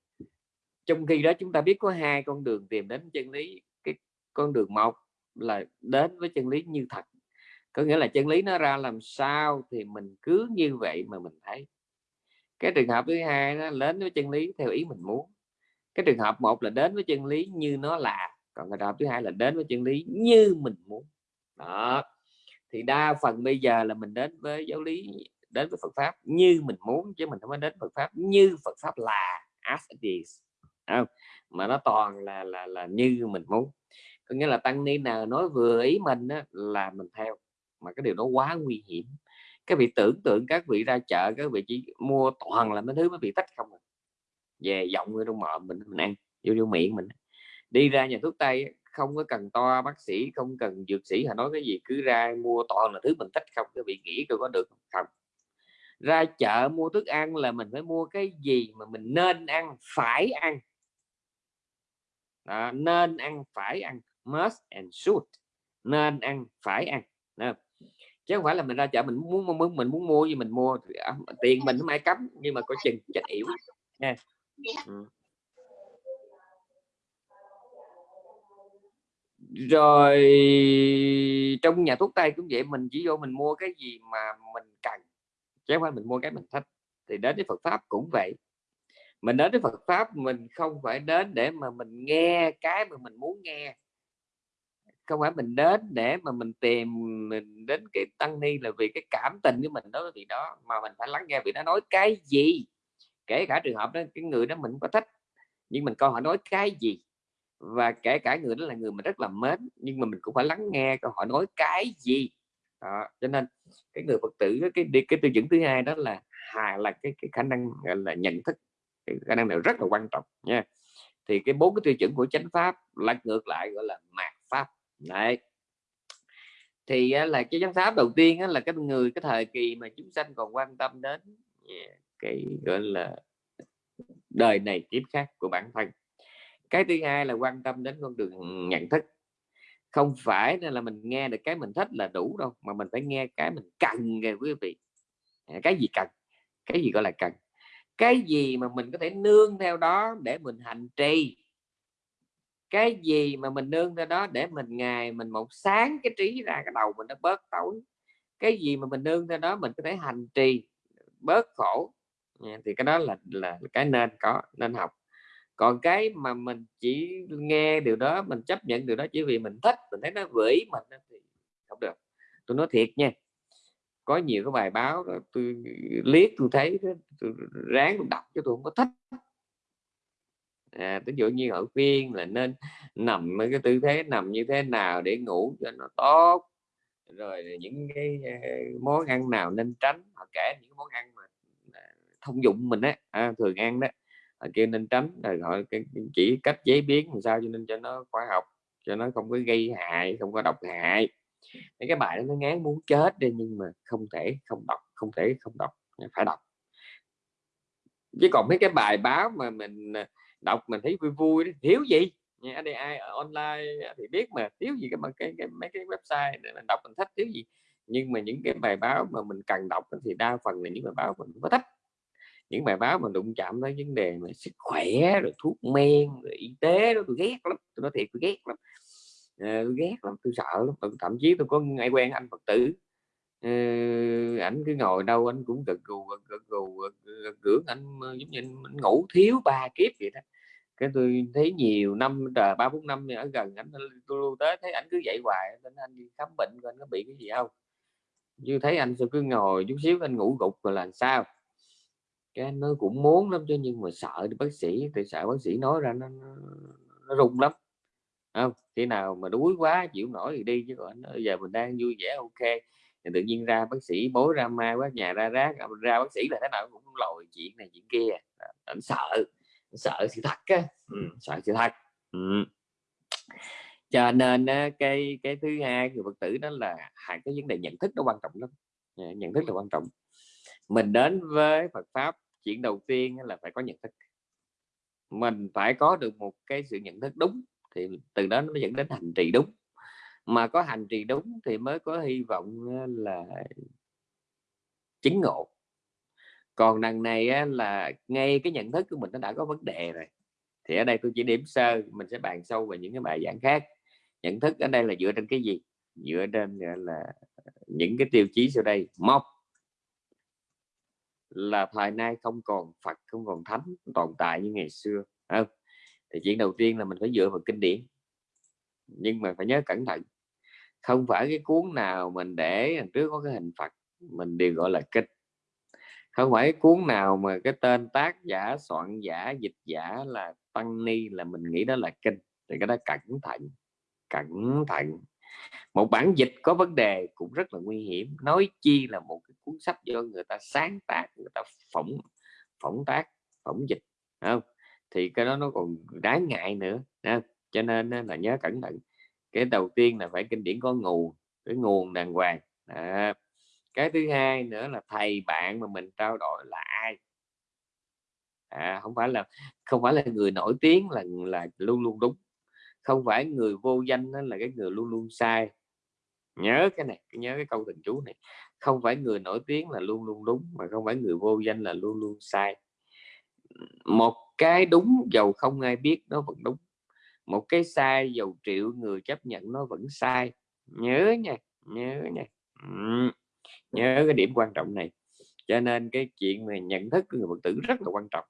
Trong khi đó chúng ta biết có hai con đường tìm đến chân lý, cái con đường một là đến với chân lý như thật. Có nghĩa là chân lý nó ra làm sao thì mình cứ như vậy mà mình thấy. Cái trường hợp thứ hai nó đến với chân lý theo ý mình muốn. Cái trường hợp một là đến với chân lý như nó là, còn cái trường hợp thứ hai là đến với chân lý như mình muốn. Đó. Thì đa phần bây giờ là mình đến với giáo lý, đến với Phật pháp như mình muốn, chứ mình không có đến Phật pháp như Phật pháp là, as it is. Không? mà nó toàn là là là như mình muốn có nghĩa là tăng ni nào nói vừa ý mình á, là mình theo. Mà cái điều đó quá nguy hiểm. Các vị tưởng tượng các vị ra chợ các vị chỉ mua toàn là mấy thứ mới vị tách không à. về giọng người trong mồm mình mình ăn vô vô miệng mình. Đi ra nhà thuốc tây không có cần to bác sĩ không cần dược sĩ họ nói cái gì cứ ra mua toàn là thứ mình thích không cái vị nghĩ tôi có được không? Ra chợ mua thức ăn là mình phải mua cái gì mà mình nên ăn phải ăn. Đó, nên ăn phải ăn must and should. Nên ăn phải ăn. Đó. chứ không phải là mình ra chợ mình muốn muốn mình muốn mua gì mình mua. À, tiền mình không ai cấm nhưng mà có chừng chắc hiểu nha. Ừ. rồi trong nhà thuốc tây cũng vậy mình chỉ vô mình mua cái gì mà mình cần chứ không phải mình mua cái mình thích. Thì đến với Phật pháp cũng vậy. Mình đến với Phật pháp mình không phải đến để mà mình nghe cái mà mình muốn nghe không phải mình đến để mà mình tìm mình đến cái tăng ni là vì cái cảm tình của mình đối với vị đó mà mình phải lắng nghe vị đó nói cái gì. Kể cả trường hợp đó cái người đó mình có thích nhưng mình coi họ nói cái gì. Và kể cả người đó là người mình rất là mến nhưng mà mình cũng phải lắng nghe coi họ nói cái gì. Đó. cho nên cái người phật tử cái cái, cái tiêu chuẩn thứ hai đó là hà là cái cái khả năng là nhận thức. Cái khả năng này rất là quan trọng nha. Thì cái bốn cái tiêu chuẩn của chánh pháp là ngược lại gọi là mạt pháp đấy. Thì là cái giám pháp đầu tiên là cái người, cái thời kỳ mà chúng sanh còn quan tâm đến cái, gọi là, đời này kiếp khác của bản thân. Cái thứ hai là quan tâm đến con đường nhận thức. Không phải là mình nghe được cái mình thích là đủ đâu, mà mình phải nghe cái mình cần kìa quý vị. À, cái gì cần? Cái gì gọi là cần? Cái gì mà mình có thể nương theo đó để mình hành trì? Cái gì mà mình nương theo đó để mình ngày mình một sáng cái trí ra cái đầu mình nó bớt tối. Cái gì mà mình nương theo đó mình có thể hành trì bớt khổ. Thì cái đó là là cái nên có nên học. Còn cái mà mình chỉ nghe điều đó mình chấp nhận điều đó chỉ vì mình thích mình thấy nó vĩ mình thì không được. Tôi nói thiệt nha có nhiều cái bài báo đó, tôi liếc tôi thấy tôi ráng tôi đọc cho tôi không có thích à, ví dụ như ở phiên là nên nằm cái tư thế nằm như thế nào để ngủ cho nó tốt rồi những cái ờ, món ăn nào nên tránh họ kể những món ăn mà à, thông dụng mình á à, thường ăn đó họ kêu nên tránh rồi họ chỉ cách chế biến làm sao cho nên cho nó khoa học cho nó không có gây hại không có độc hại. Thế cái bài đó nó ngán muốn chết đi nhưng mà không thể không đọc không thể không đọc phải đọc. Chứ còn mấy cái bài báo mà mình à, đọc mình thấy vui vui thiếu gì? Nha đây ai ở online thì biết mà thiếu gì cái mà cái, cái mấy cái website để mình đọc mình thích thiếu gì? Nhưng mà những cái bài báo mà mình cần đọc thì đa phần là những bài báo mình có thích. Những bài báo mà đụng chạm tới vấn đề mà sức khỏe rồi thuốc men rồi y tế đó tôi ghét lắm tôi nói thiệt tôi ghét lắm. À, tôi ghét lắm tôi sợ lắm. Thậm chí tôi có ai quen anh phật tử à, ảnh cứ ngồi đâu anh cũng gật gù gật gù gật anh ờ, giống như anh, ngủ thiếu ba kiếp vậy đó. Cái tôi thấy nhiều năm trời ba bốn năm ở gần anh tôi lưu tới thấy ảnh cứ dậy hoài nên anh đi khám bệnh coi anh có bị cái gì không. Như thấy anh sao cứ ngồi chút xíu anh ngủ gục rồi là sao. Cái nó cũng muốn lắm chứ nhưng mà sợ đi bác sĩ thì sợ bác sĩ nói ra nó, nó, nó rung lắm. Không? Khi nào mà đuối quá chịu nổi thì đi chứ còn bây giờ mình đang vui vẻ ok thì tự nhiên ra bác sĩ bối ra ma quá nhà ra rác ra bác sĩ là thế nào cũng lòi chuyện này chuyện kia. Anh sợ anh sợ sự thật á. Ừ, sợ sự thật. Ừ. cho nên cái cái thứ hai người phật tử đó là hai cái vấn đề nhận thức nó quan trọng lắm. Nhận thức là quan trọng. Mình đến với Phật pháp chuyện đầu tiên là phải có nhận thức. Mình phải có được một cái sự nhận thức đúng thì từ đó nó dẫn đến hành trì đúng mà có hành trì đúng thì mới có hy vọng là chứng ngộ. Còn đằng này là ngay cái nhận thức của mình nó đã có vấn đề rồi, thì ở đây tôi chỉ điểm sơ, mình sẽ bàn sâu về những cái bài giảng khác. Nhận thức ở đây là dựa trên cái gì? Dựa trên là, những cái tiêu chí sau đây. Một là thời nay không còn Phật, không còn thánh tồn tại như ngày xưa không? thì chuyện đầu tiên là mình phải dựa vào kinh điển nhưng mà phải nhớ cẩn thận, không phải cái cuốn nào mình để trước có cái hình Phật, mình đều gọi là kinh. Không phải cuốn nào mà cái tên tác giả, soạn giả, dịch giả là tăng ni là mình nghĩ đó là kinh. Thì cái đó cẩn thận cẩn thận. Một bản dịch có vấn đề cũng rất là nguy hiểm, nói chi là một cái cuốn sách do người ta sáng tác, người ta phỏng phỏng tác, phỏng dịch không? Thì cái đó nó còn đáng ngại nữa không? Cho nên là nhớ cẩn thận cái đầu tiên là phải kinh điển có nguồn cái nguồn đàng hoàng. À, cái thứ hai nữa là thầy bạn mà mình trao đổi là ai? À, không phải là không phải là người nổi tiếng là là luôn luôn đúng. Không phải người vô danh đó là cái người luôn luôn sai. Nhớ cái này nhớ cái câu thần chú này. Không phải người nổi tiếng là luôn luôn đúng mà không phải người vô danh là luôn luôn sai. Một cái đúng dầu không ai biết nó vẫn đúng một cái sai dầu triệu người chấp nhận nó vẫn sai. Nhớ nha nhớ nha. Ừ. nhớ cái điểm quan trọng này. Cho nên cái chuyện mà nhận thức của người phật tử rất là quan trọng.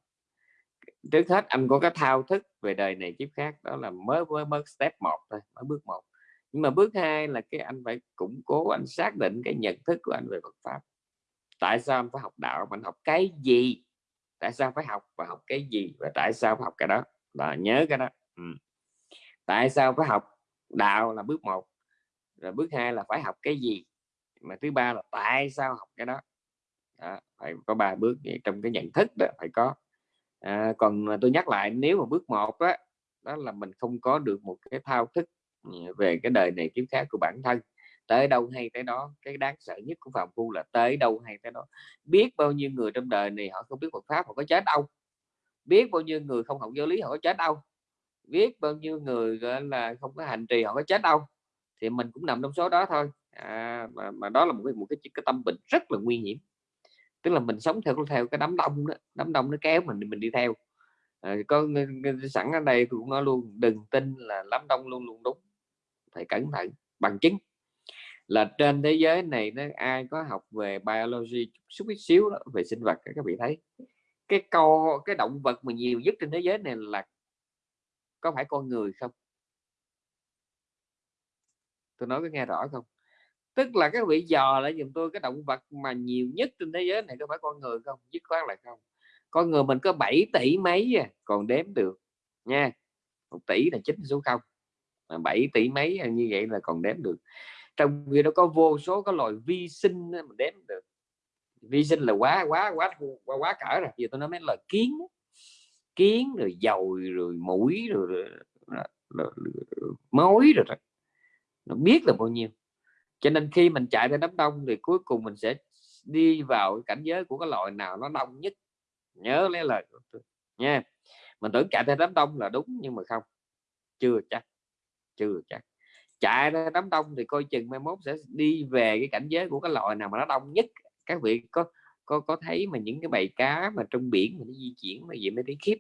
Trước hết, anh có cái thao thức về đời này kiếp khác, đó là mới mới mới step một thôi, mới bước một. Nhưng mà bước hai là cái anh phải củng cố, anh xác định cái nhận thức của anh về Phật pháp. Tại sao anh phải học đạo mình học cái gì? Tại sao phải học và học cái gì? Và tại sao phải học cái đó? Là nhớ cái đó. Ừ tại sao phải học đạo là bước một rồi bước hai là phải học cái gì? Mà thứ ba là tại sao học cái đó, đó phải có ba bước trong cái nhận thức đó phải có. À, còn tôi nhắc lại nếu mà bước một đó, đó là mình không có được một cái thao thức ừ, về cái đời này kiếm khác của bản thân. Tới đâu hay tới đó cái đáng sợ nhất của phạm phu là tới đâu hay tới đó. Biết bao nhiêu người trong đời này họ không biết Phật pháp họ có chết đâu. Biết bao nhiêu người không học giáo lý họ có chết đâu biết bao nhiêu người gọi là không có hành trì họ có chết đâu thì mình cũng nằm trong số đó thôi. À, mà, mà đó là một cái một cái, cái tâm bệnh rất là nguy hiểm. Tức là mình sống theo theo cái đám đông đó đám đông nó kéo mình mình đi theo. À, có sẵn ở đây tôi cũng nói luôn đừng tin là đám đông luôn luôn đúng phải cẩn thận bằng chứng. Là trên thế giới này nó ai có học về biology chút ít xíu đó, về sinh vật các vị thấy cái co cái động vật mà nhiều nhất trên thế giới này là có phải con người không? Tôi nói có nghe rõ không? Tức là các vị dò lại dùm tôi cái động vật mà nhiều nhất trên thế giới này có phải con người không? Dứt khoát là không. Con người mình có 7 tỷ mấy à, còn đếm được nha. Một tỷ là chính số không 7 tỷ mấy à, như vậy là còn đếm được. Trong khi nó có vô số các loài vi sinh mà đếm được. Vi sinh là quá quá quá quá, quá cỡ rồi. Giờ tôi nói mấy lời kiến kiến rồi dầu rồi mũi rồi, rồi, rồi, rồi, rồi mối rồi, rồi nó biết là bao nhiêu. Cho nên khi mình chạy theo đám đông thì cuối cùng mình sẽ đi vào cảnh giới của cái loại nào nó đông nhất. Nhớ lấy lời của tôi nha. Mình tưởng chạy theo đám đông là đúng nhưng mà không. Chưa chắc chưa chắc. Chạy ra đám đông thì coi chừng mai mốt sẽ đi về cái cảnh giới của cái loại nào mà nó đông nhất. Các vị có có có thấy mà những cái bầy cá mà trong biển mà nó di chuyển mà gì mới thấy khiếp.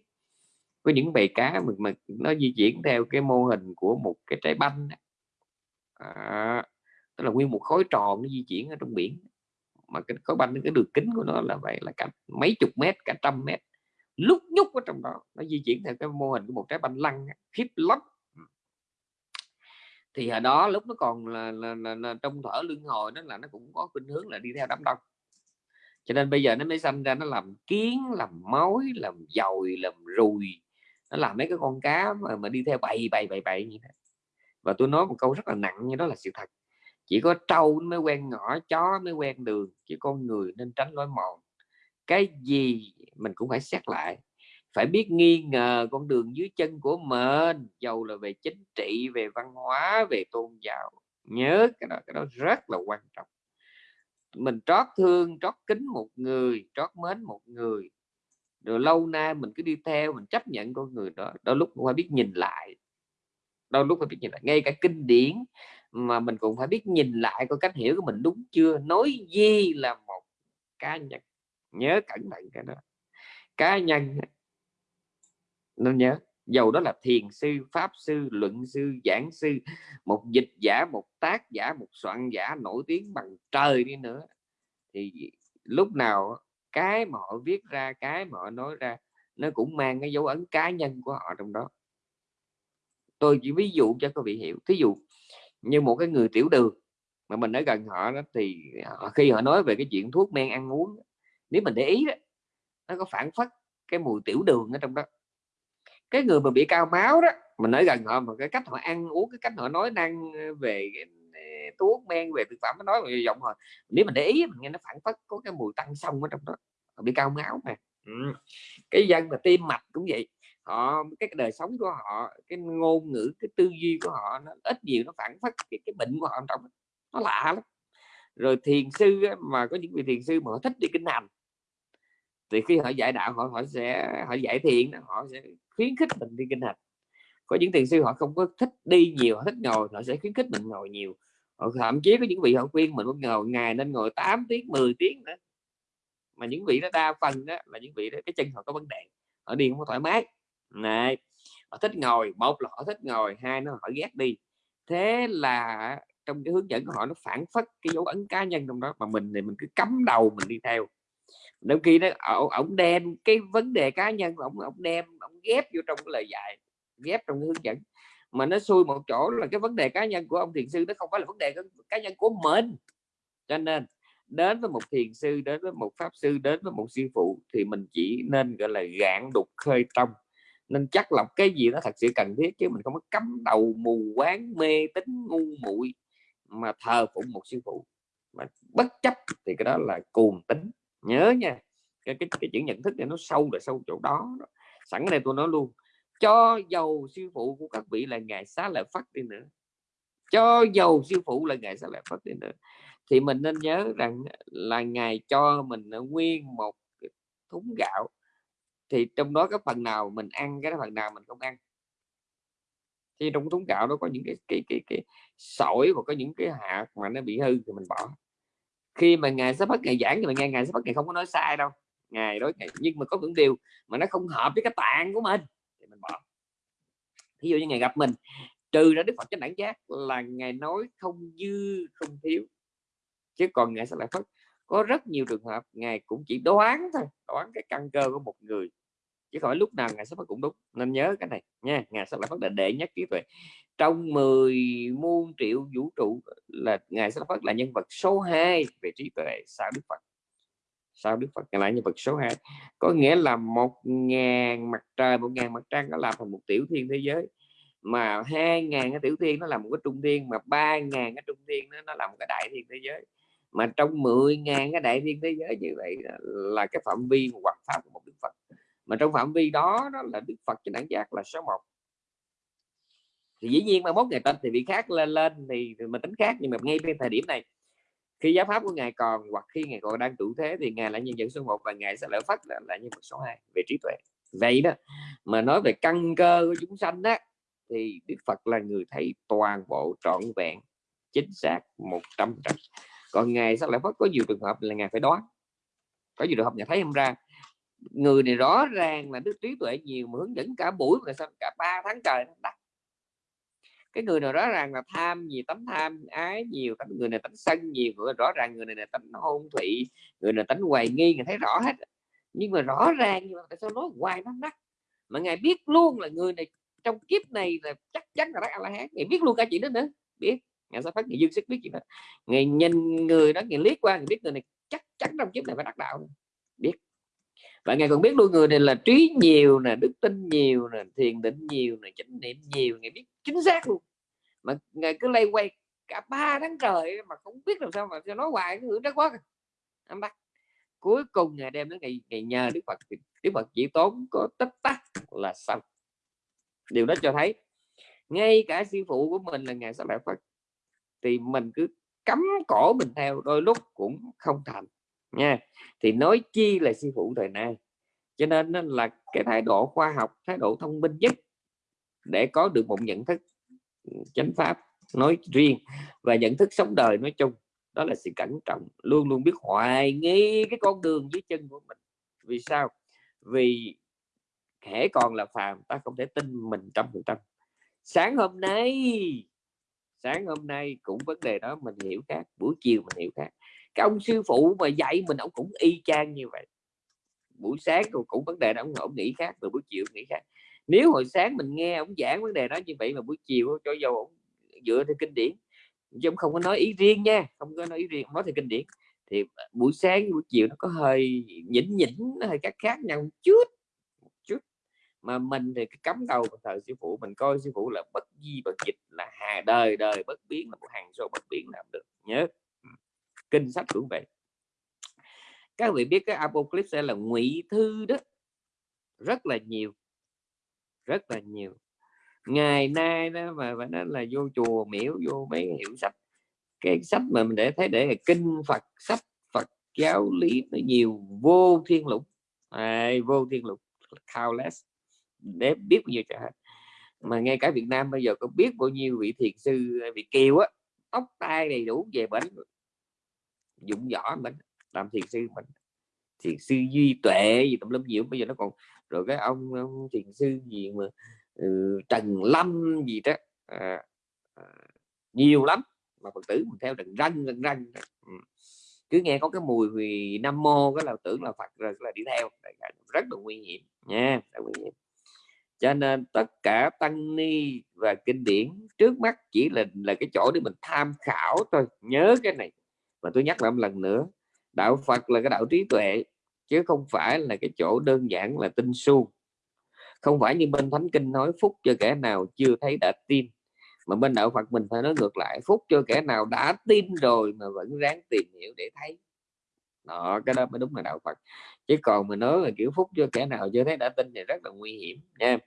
Có những bầy cá mà, mà nó di chuyển theo cái mô hình của một cái trái banh à, tức là nguyên một khối tròn nó di chuyển ở trong biển. Mà cái khối banh cái đường kính của nó là vậy là cả mấy chục mét cả trăm mét. Lúc nhúc ở trong đó nó di chuyển theo cái mô hình của một trái banh lăn khiếp lắm. Ừ. Thì ở đó lúc nó còn là, là, là, là trong thở lưng hồi nó là nó cũng có khuynh hướng là đi theo đám đông cho nên bây giờ nó mới sanh ra nó làm kiến làm mối làm dồi làm rùi. Nó làm mấy cái con cá mà, mà đi theo bầy bầy bầy bầy như thế. Và tôi nói một câu rất là nặng như đó là sự thật. Chỉ có trâu mới quen ngõ chó mới quen đường chỉ con người nên tránh lối mòn. Cái gì mình cũng phải xét lại. Phải biết nghi ngờ con đường dưới chân của mình dầu là về chính trị về văn hóa về tôn giáo. Nhớ cái đó cái đó rất là quan trọng mình trót thương, trót kính một người, trót mến một người. Rồi lâu nay mình cứ đi theo, mình chấp nhận con người đó. Đôi lúc cũng phải biết nhìn lại. Đôi lúc phải biết nhìn lại. Ngay cả kinh điển mà mình cũng phải biết nhìn lại coi cách hiểu của mình đúng chưa? Nói gì là một cá nhân nhớ cẩn thận cái đó. Cá nhân nên nhớ dầu đó là thiền sư, pháp sư, luận sư, giảng sư, một dịch giả, một tác giả, một soạn giả nổi tiếng bằng trời đi nữa. Thì lúc nào cái mà họ viết ra, cái mà họ nói ra, nó cũng mang cái dấu ấn cá nhân của họ trong đó. Tôi chỉ ví dụ cho các vị hiểu. Thí dụ như một cái người tiểu đường, mà mình ở gần họ đó, thì khi họ nói về cái chuyện thuốc men ăn uống nếu mình để ý đó, nó có phản phất cái mùi tiểu đường ở trong đó cái người mà bị cao máu đó mình nói gần họ mà cái cách họ ăn uống cái cách họ nói năng ờ, về ờ, thuốc men về thực phẩm nó nói về giọng rồi nếu mình để ý mình nghe nó phản phất có cái mùi tăng sông ở trong đó họ bị cao máu mà. Ừ. cái dân mà tim mạch cũng vậy họ cái đời sống của họ cái ngôn ngữ cái tư duy của họ nó ít nhiều nó phản phất cái, cái bệnh của họ trong nó lạ lắm. Rồi thiền sư mà có những vị thiền sư mà họ thích đi kinh hành thì khi họ dạy đạo, họ họ sẽ, họ dạy thiện họ sẽ khuyến khích mình đi kinh hành. Có những thiền sư họ không có thích đi nhiều, họ thích ngồi, họ sẽ khuyến khích mình ngồi nhiều. Họ thậm chí có những vị họ khuyên mình ngồi ngày nên ngồi 8 tiếng 10 tiếng nữa. Mà những vị đó đa phần đó là những vị đó, cái chân họ có vấn đề, họ đi không có thoải mái. Này, họ thích ngồi, một là họ thích ngồi, hai nó họ ghét đi. Thế là trong cái hướng dẫn của họ, nó phản phất cái dấu ấn cá nhân trong đó, mà mình thì mình cứ cắm đầu mình đi theo đôi khi nó ờ, ông đem cái vấn đề cá nhân ông ông đem ông ghép vô trong cái lời dạy, ghép trong cái hướng dẫn. Mà nó xui một chỗ là cái vấn đề cá nhân của ông thiền sư nó không phải là vấn đề cá nhân của mình. Cho nên, đến với một thiền sư, đến với một pháp sư, đến với một sư phụ thì mình chỉ nên, gọi là, gạn đục khơi trong nên chắc lọc cái gì nó thật sự cần thiết chứ mình không có cắm đầu mù quáng, mê tín, ngu muội mà thờ phụng một sư phụ. Mà bất chấp thì cái đó là cuồng tính nhớ nha cái cái, cái chữ nhận thức này nó sâu là sâu chỗ đó, đó. sẵn đây tôi nói luôn cho dầu sư phụ của các vị là ngài xá lợi phát đi nữa. Cho dầu sư phụ là ngài xá lợi phát đi nữa. Thì mình nên nhớ rằng là ngài cho mình nguyên một thúng gạo. Thì trong đó cái phần nào mình ăn cái phần nào mình không ăn. Thì trong thúng gạo nó có những cái cái cái cái sỏi và có những cái hạt mà nó bị hư thì mình bỏ khi mà ngài sắp bắt ngày giảng thì mình nghe ngài sắp bắt ngày không có nói sai đâu ngài nói ngày, nhưng mà có những điều mà nó không hợp với cái tạng của mình thì mình bỏ. Ví dụ như ngày gặp mình, trừ ra đức phật chánh đẳng giác là ngài nói không dư, không thiếu, chứ còn ngài sẽ lại phất có rất nhiều trường hợp ngài cũng chỉ đoán thôi, đoán cái căn cơ của một người chứ không phải lúc nào ngài sắp phát cũng đúng. Nên nhớ cái này nha ngài sẽ lại phát là đệ nhất trí tuệ. Trong 10 muôn triệu vũ trụ là ngài sẽ phát là nhân vật số 2 về trí tuệ sau đức phật? Sau đức phật là nhân vật số 2 có nghĩa là một ngàn mặt trời một ngàn mặt trăng nó làm thành một tiểu thiên thế giới. Mà hai ngàn cái tiểu thiên nó làm một cái trung thiên mà ba ngàn cái trung thiên nó, nó làm một cái đại thiên thế giới. Mà trong 10 ngàn cái đại thiên thế giới như vậy là cái phạm vi hoặc pháp của một đức phật mà trong phạm vi đó đó là đức phật trên đẳng giác là số 1 thì dĩ nhiên mà mốt ngày tên thì bị khác lên lên thì mình tính khác nhưng mà ngay bên thời điểm này khi giáo pháp của ngài còn hoặc khi ngài còn đang trụ thế thì ngài là nhân dân số 1 và ngài sẽ lợi phát là, là nhân vật số 2 về trí tuệ. Vậy đó mà nói về căn cơ của chúng sanh đó thì đức phật là người thấy toàn bộ trọn vẹn chính xác một trăm trăm. Còn ngài sẽ lợi phát có nhiều trường hợp là ngài phải đoán có nhiều trường hợp ngài thấy không ra người này rõ ràng là đức trí tuệ nhiều mà hướng dẫn cả buổi mà sao cả ba tháng trời đắt. Cái người nào rõ ràng là tham nhiều tánh tham, ái nhiều tánh, người này tánh sân nhiều, người rõ ràng người này là tánh hôn thụy, người này tánh hoài nghi, người thấy rõ hết. Nhưng mà rõ ràng nhưng mà tại sao nói hoài nó đắt? mà ngài biết luôn là người này trong kiếp này là chắc chắn là đắc a la hán ngài biết luôn cả chuyện đó nữa. Biết, ngài sẽ phát ngài dương sức biết chuyện đó. Ngài nhìn người đó, ngài liếc qua, ngài biết người này chắc chắn trong kiếp này phải đắc đạo và ngài còn biết luôn người này là trí nhiều nè đức tin nhiều nè thiền định nhiều nè chánh niệm nhiều ngài biết chính xác luôn. Mà ngài cứ lay quay cả ba tháng trời mà không biết làm sao mà cho nói hoài cái hướng đó quá anh à. bắt. Cuối cùng ngày đem đến ngày, ngày nhờ đức phật đức phật chỉ tốn có tích tắc là xong. Điều đó cho thấy ngay cả sư phụ của mình là ngài sa lợi phật thì mình cứ cấm cổ mình theo đôi lúc cũng không thành nha. Thì nói chi là sư phụ thời nay? Cho nên là cái thái độ khoa học, thái độ thông minh nhất để có được một nhận thức ừ, chánh pháp nói riêng và nhận thức sống đời nói chung. Đó là sự cẩn trọng, luôn luôn biết hoài nghi cái con đường dưới chân của mình. Vì sao? Vì kẻ còn là phàm, ta không thể tin mình trăm phần trăm. Sáng hôm nay, sáng hôm nay cũng vấn đề đó mình hiểu khác, buổi chiều mình hiểu khác cái ông sư phụ mà dạy mình ông cũng y chang như vậy. Buổi sáng rồi cũng vấn đề đó ông, ông nghĩ khác rồi buổi chiều nghĩ khác. Nếu hồi sáng mình nghe ông giảng vấn đề đó như vậy mà buổi chiều cho dầu ông dựa theo kinh điển chứ ông không có nói ý riêng nha không có nói ý riêng nói theo kinh điển thì buổi sáng buổi chiều nó có hơi nhỉnh nhỉnh nó hơi khác khác nhau chút chút. Mà mình thì cấm đầu của thời sư phụ mình coi sư phụ là bất di bất dịch là hà đời đời bất biến là một hàng số bất biến làm được. Nhớ kinh sách cũng vậy các vị biết cái apocalypse là ngụy thư đó. Rất là nhiều. Rất là nhiều. Ngày nay đó mà phải nói là vô chùa miễu vô mấy hiệu sách. Cái sách mà mình để thấy để là kinh Phật sách Phật giáo lý nó nhiều vô thiên lục. À, vô thiên lục countless. Để biết bao nhiêu cả. mà ngay cả Việt Nam bây giờ có biết bao nhiêu vị thiền sư vị kiều á tóc tai đầy đủ về bệnh dụng võ mình làm thiền sư mình. Thiền sư duy tuệ gì tùm lum nhiều bây giờ nó còn rồi cái ông, ông thiền sư gì mà ừ, trần lâm gì đó. À, à, nhiều lắm mà phật tử mình theo đừng răng đừng răng ừ. cứ nghe có cái mùi vì nam mô cái là tưởng là phật rồi là đi theo. Rất là nguy hiểm nha rất nguy hiểm. Cho nên tất cả tăng ni và kinh điển trước mắt chỉ là là cái chỗ để mình tham khảo thôi. Nhớ cái này và tôi nhắc lại một lần nữa, đạo Phật là cái đạo trí tuệ, chứ không phải là cái chỗ đơn giản là tinh su. Không phải như bên thánh kinh nói, phúc cho kẻ nào chưa thấy đã tin. Mà bên đạo Phật mình phải nói ngược lại, phúc cho kẻ nào đã tin rồi mà vẫn ráng tìm hiểu để thấy đó, cái đó mới đúng là đạo Phật. Chứ còn mà nói là kiểu phúc cho kẻ nào chưa thấy đã tin thì rất là nguy hiểm nha.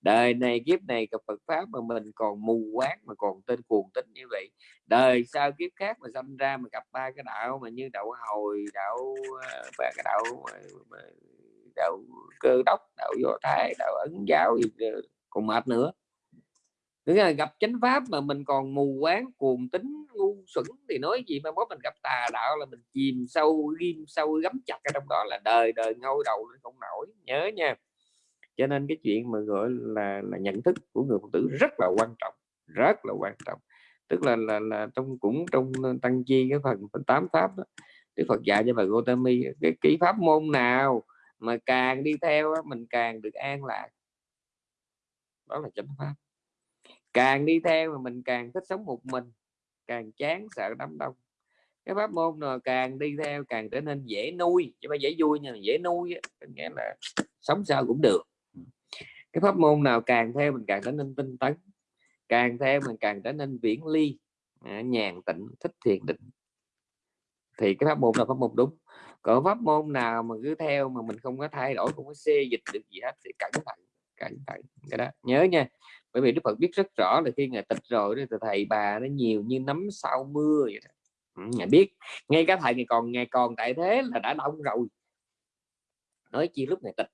Đời này, kiếp này gặp Phật pháp mà mình còn mù quáng, mà còn tên cuồng tín như vậy. Đời sau kiếp khác mà sinh ra mà gặp ba cái đạo mà như đạo hồi, đạo ờ, và cái đạo ờ, đạo cơ đốc, đạo do thái, đạo ấn giáo gì ờ, còn mệt nữa. Thứ là gặp chánh pháp mà mình còn mù quáng cuồng tính ngu xuẩn thì nói gì mà bố mình gặp tà đạo là mình chìm sâu ghim sâu gắm chặt ở trong đó là đời đời ngôi đầu lên không nổi. Nhớ nha. Cho nên cái chuyện mà gọi là là nhận thức của người phụ tử rất là quan trọng rất là quan trọng. Tức là là, là trong cũng trong tăng chi cái phần, phần tám pháp đó Đức Phật dạy cho bà Gotami cái kỹ pháp môn nào mà càng đi theo mình càng được an lạc. Đó là chánh pháp càng đi theo mà mình càng thích sống một mình, càng chán sợ đám đông. Cái pháp môn nào càng đi theo càng trở nên dễ nuôi, chứ không dễ vui nhưng dễ nuôi nghĩa là sống sao cũng được. Cái pháp môn nào càng theo mình càng trở nên tinh tấn, càng theo mình càng trở nên viễn ly à, nhàn tịnh, thích thiền định. Thì cái pháp môn là pháp môn đúng. Còn pháp môn nào mà cứ theo mà mình không có thay đổi, không có xê dịch được gì hết thì cẩn thận cẩn thận, cái đó. Nhớ nha bởi vì Đức Phật biết rất rõ là khi ngài tịch rồi thì thầy bà nó nhiều như nấm sau mưa vậy đó. Ừ, ngài biết. Ngay cả thầy ngày còn ngày còn tại thế là đã đông rồi. Nói chi lúc này tịch.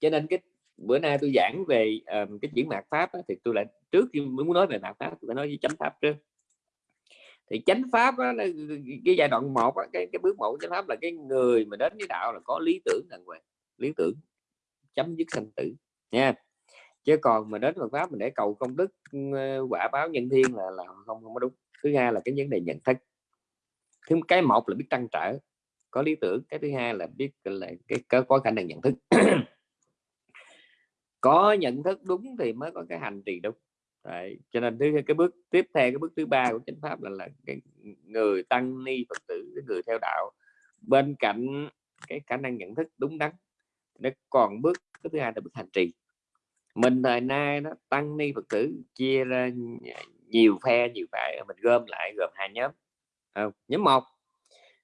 Cho nên cái bữa nay tôi giảng về um, cái chuyển mạt pháp á, thì tôi lại trước khi muốn nói về mạt pháp tôi phải nói với chánh pháp trước thì chánh pháp đó, cái giai đoạn một cái cái bước một chánh pháp là cái người mà đến với đạo là có lý tưởng đàng hoàng lý tưởng chấm dứt sanh tử nha. Chứ còn mà đến Phật pháp mình để cầu công đức ờ, quả báo nhân thiên là là không không có đúng. Thứ hai là cái vấn đề nhận thức. Thứ cái một là biết trăn trở có lý tưởng. Cái thứ hai là biết là cái có, có khả năng nhận thức. (clears throat) Có nhận thức đúng thì mới có cái hành trì đúng. Đấy. cho nên thứ cái bước tiếp theo cái bước thứ ba của chánh pháp là là cái người tăng ni phật tử cái người theo đạo. Bên cạnh cái khả năng nhận thức đúng đắn nó còn bước cái thứ hai là bước hành trì. Mình thời nay nó tăng ni phật tử chia ra nhiều phe nhiều phải mình gom lại gồm hai nhóm. À, nhóm một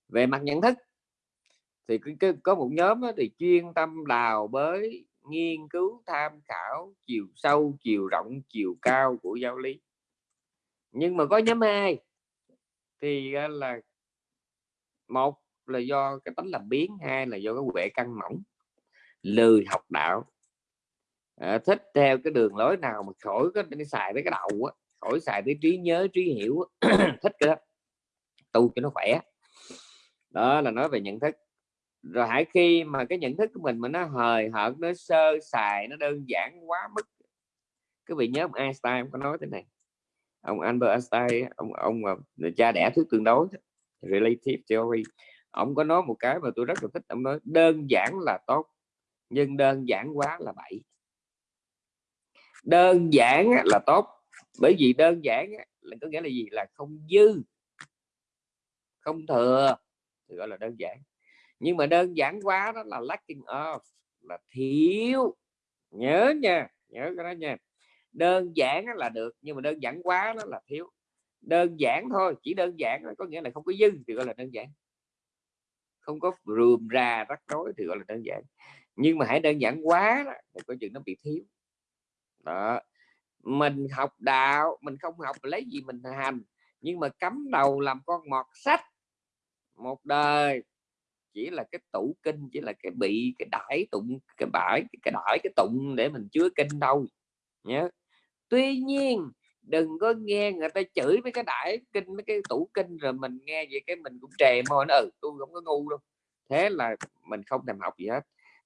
về mặt nhận thức thì có một nhóm thì chuyên tâm đào bới nghiên cứu tham khảo chiều sâu chiều rộng chiều cao của giáo lý. Nhưng mà có nhóm hai thì ờ, là một là do cái tánh làm biến hai là do cái huệ căng mỏng lười học đạo. À, thích theo cái đường lối nào mà khỏi có xài tới cái đầu á khỏi xài tới trí nhớ trí hiểu (clears throat) thích cái đó tu cho nó khỏe. Đó là nói về nhận thức. Rồi hãy khi mà cái nhận thức của mình mà nó hời hợt nó sơ xài nó đơn giản quá mức cái vị nhớ ông Einstein ông có nói thế này. Ông Albert Einstein ông ông là cha đẻ thuyết tương đối relative theory. Ông có nói một cái mà tôi rất là thích ông nói đơn giản là tốt nhưng đơn giản quá là bậy. Đơn giản là tốt, bởi vì đơn giản là có nghĩa là gì? Là không dư. Không thừa, thì gọi là đơn giản. Nhưng mà đơn giản quá đó là lacking of, là thiếu. Nhớ nha, nhớ cái đó nha. Đơn giản là được, nhưng mà đơn giản quá đó là thiếu. Đơn giản thôi, chỉ đơn giản có nghĩa là không có dư thì gọi là đơn giản. Không có rườm ra rắc rối thì gọi là đơn giản nhưng mà hãy đơn giản quá đó, thì có chuyện nó bị thiếu. Đó mình học đạo mình không học lấy gì mình hành nhưng mà cắm đầu làm con mọt sách một đời chỉ là cái tủ kinh chỉ là cái bị cái đải tụng cái bãi cái đải cái tụng để mình chứa kinh đâu nhớ. Tuy nhiên đừng có nghe người ta chửi với cái đại kinh mấy cái tủ kinh rồi mình nghe vậy cái mình cũng trề môi nó ừ tôi không có ngu đâu. Thế là mình không thèm học gì hết